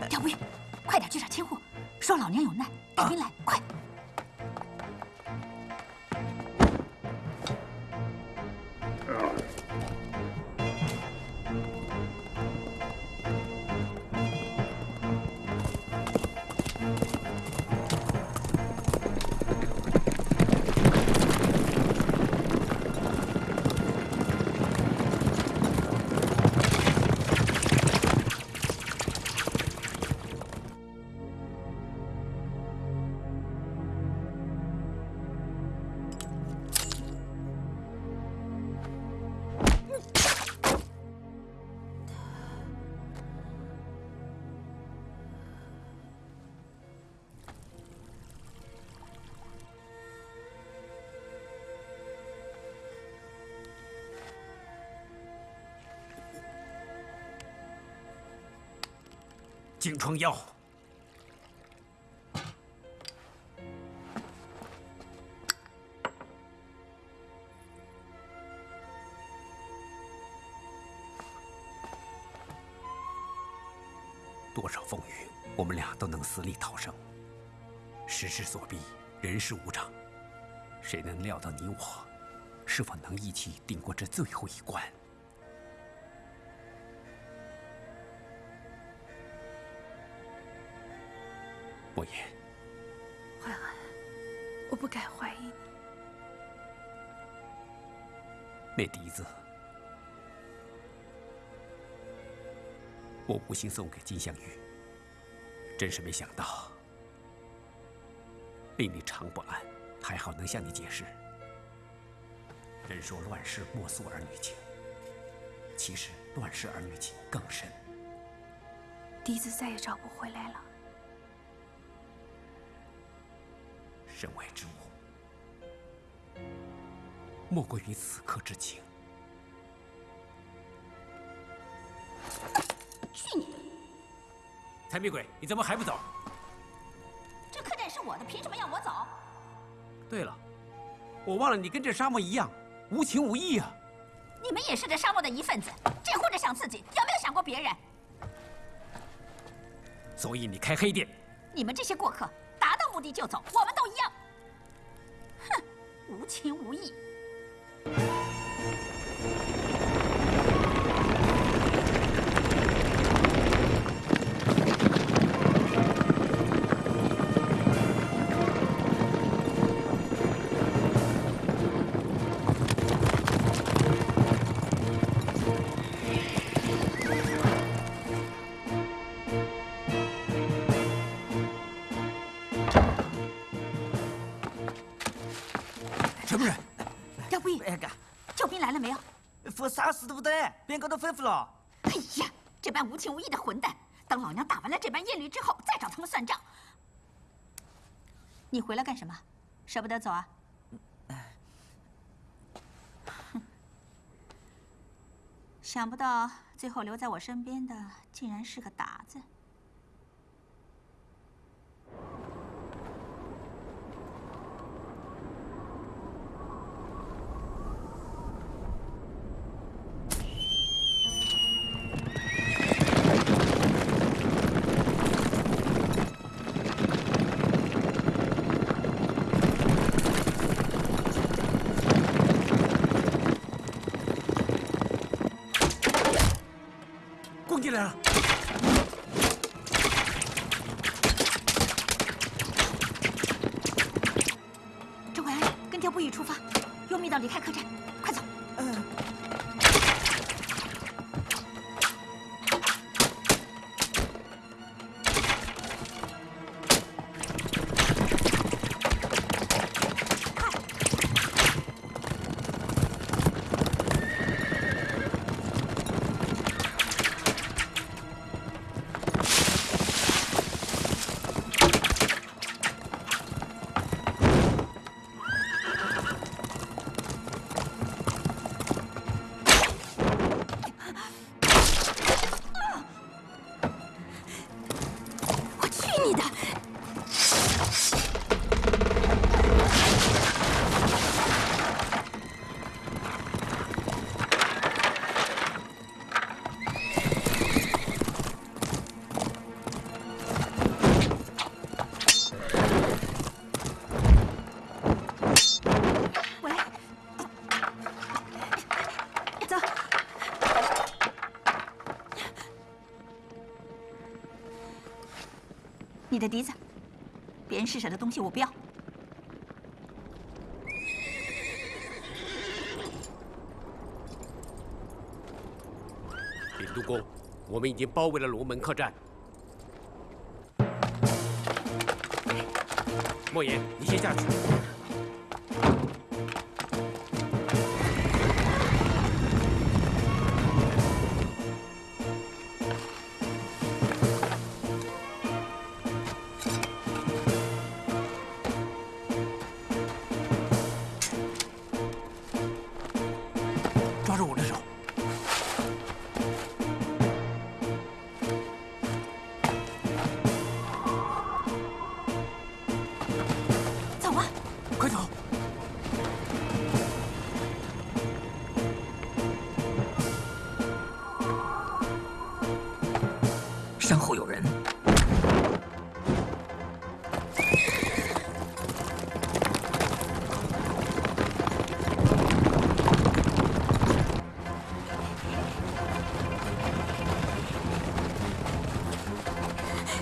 哎，廖不晕，快点去找千户，说老娘有难，带兵来，快！疮药。多少风雨，我们俩都能死里逃生。时势所逼，人事无常，谁能料到你我是否能一起顶过这最后一关？莫言，淮安，我不该怀疑你。那笛子，我无心送给金镶玉，真是没想到，令你常不安。还好能向你解释。人说乱世莫诉儿女情，其实乱世儿女情更深。笛子再也找不回来了。身外之物，莫过于此刻之情。去你的！财迷鬼，你怎么还不走？这客栈是我的，凭什么要我走？对了，我忘了你跟这沙漠一样无情无义啊！你们也是这沙漠的一份子，只顾着想自己，有没有想过别人？所以你开黑店，你们这些过客，目的就走，我们都一样。哼，无情无义。什么人？廖不义，救兵来了没有？说啥事都不得，边个都吩咐了。哎呀，这般无情无义的混蛋！等老娘打完了这般艳驴之后，再找他们算账。你回来干什么？舍不得走啊？哼！想不到最后留在我身边的，竟然是个打子。你的笛子，别人施舍的东西我不要。禀督公，我们已经包围了龙门客栈。莫言，你先下去。身后有人。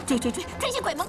追追追，追些鬼门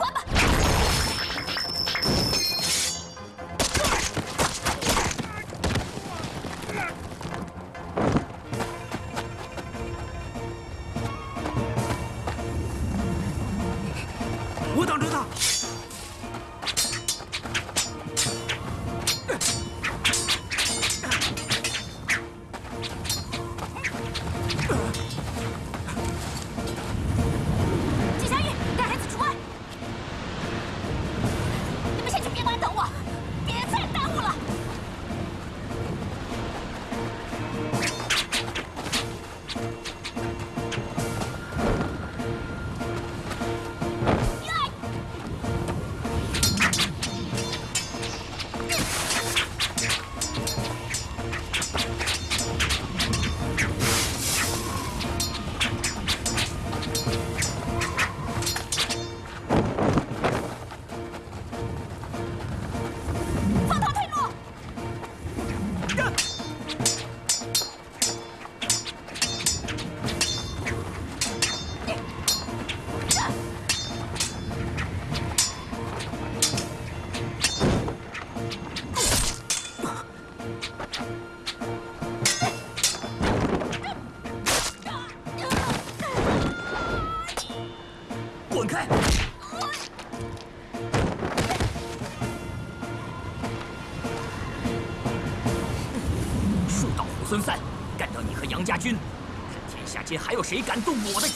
今还有谁敢动我的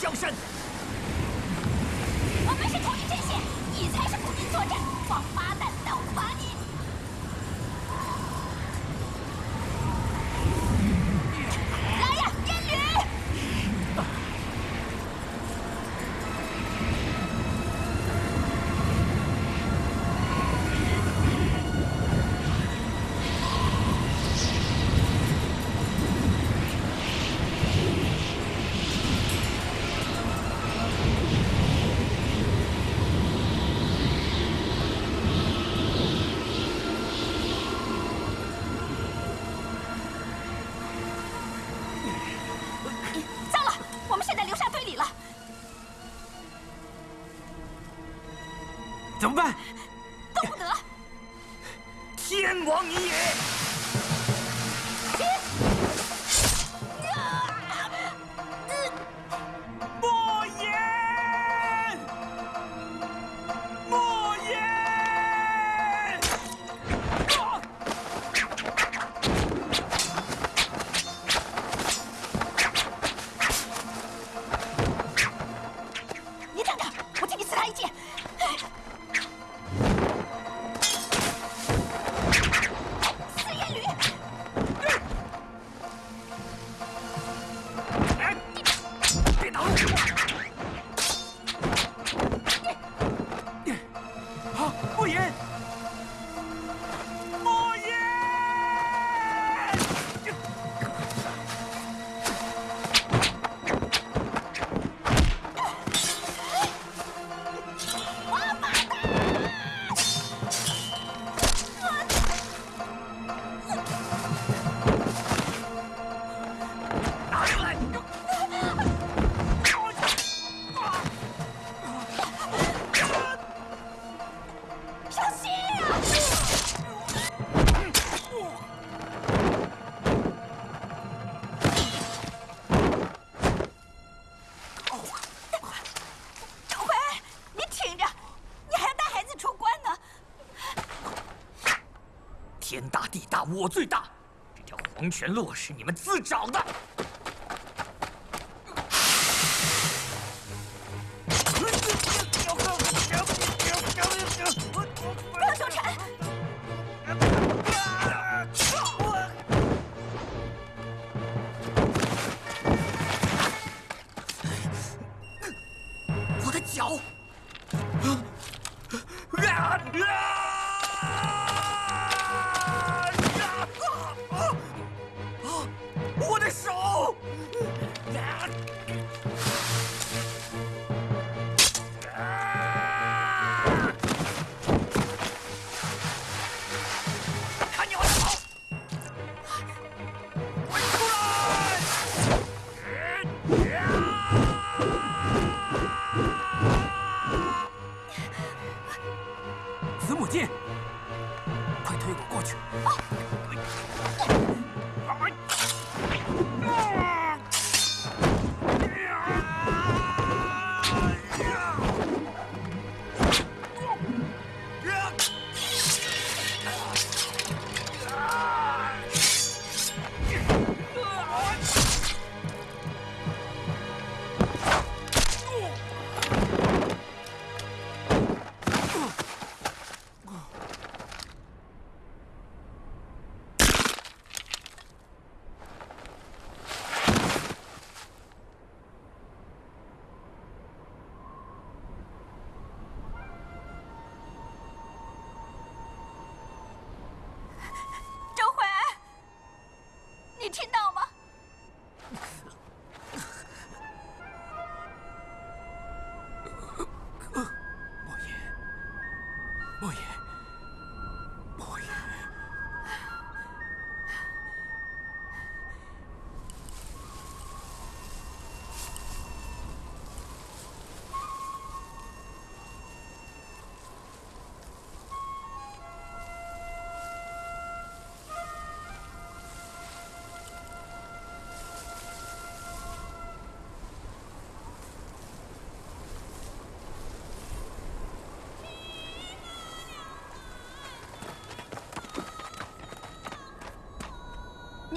我最大，这条黄泉路是你们自找的。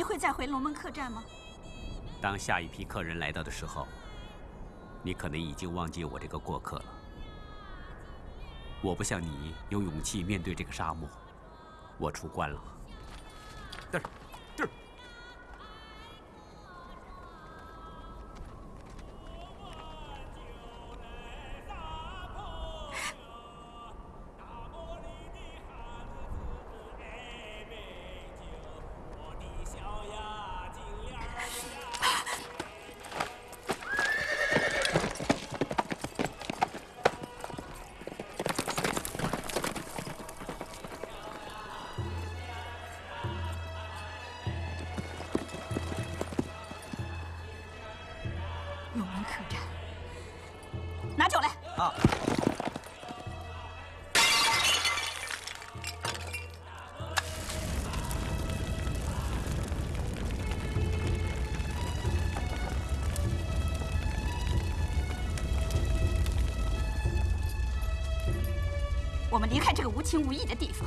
你会再回龙门客栈吗？当下一批客人来到的时候，你可能已经忘记我这个过客了。我不像你有勇气面对这个沙漠，我出关了。情无义的地方。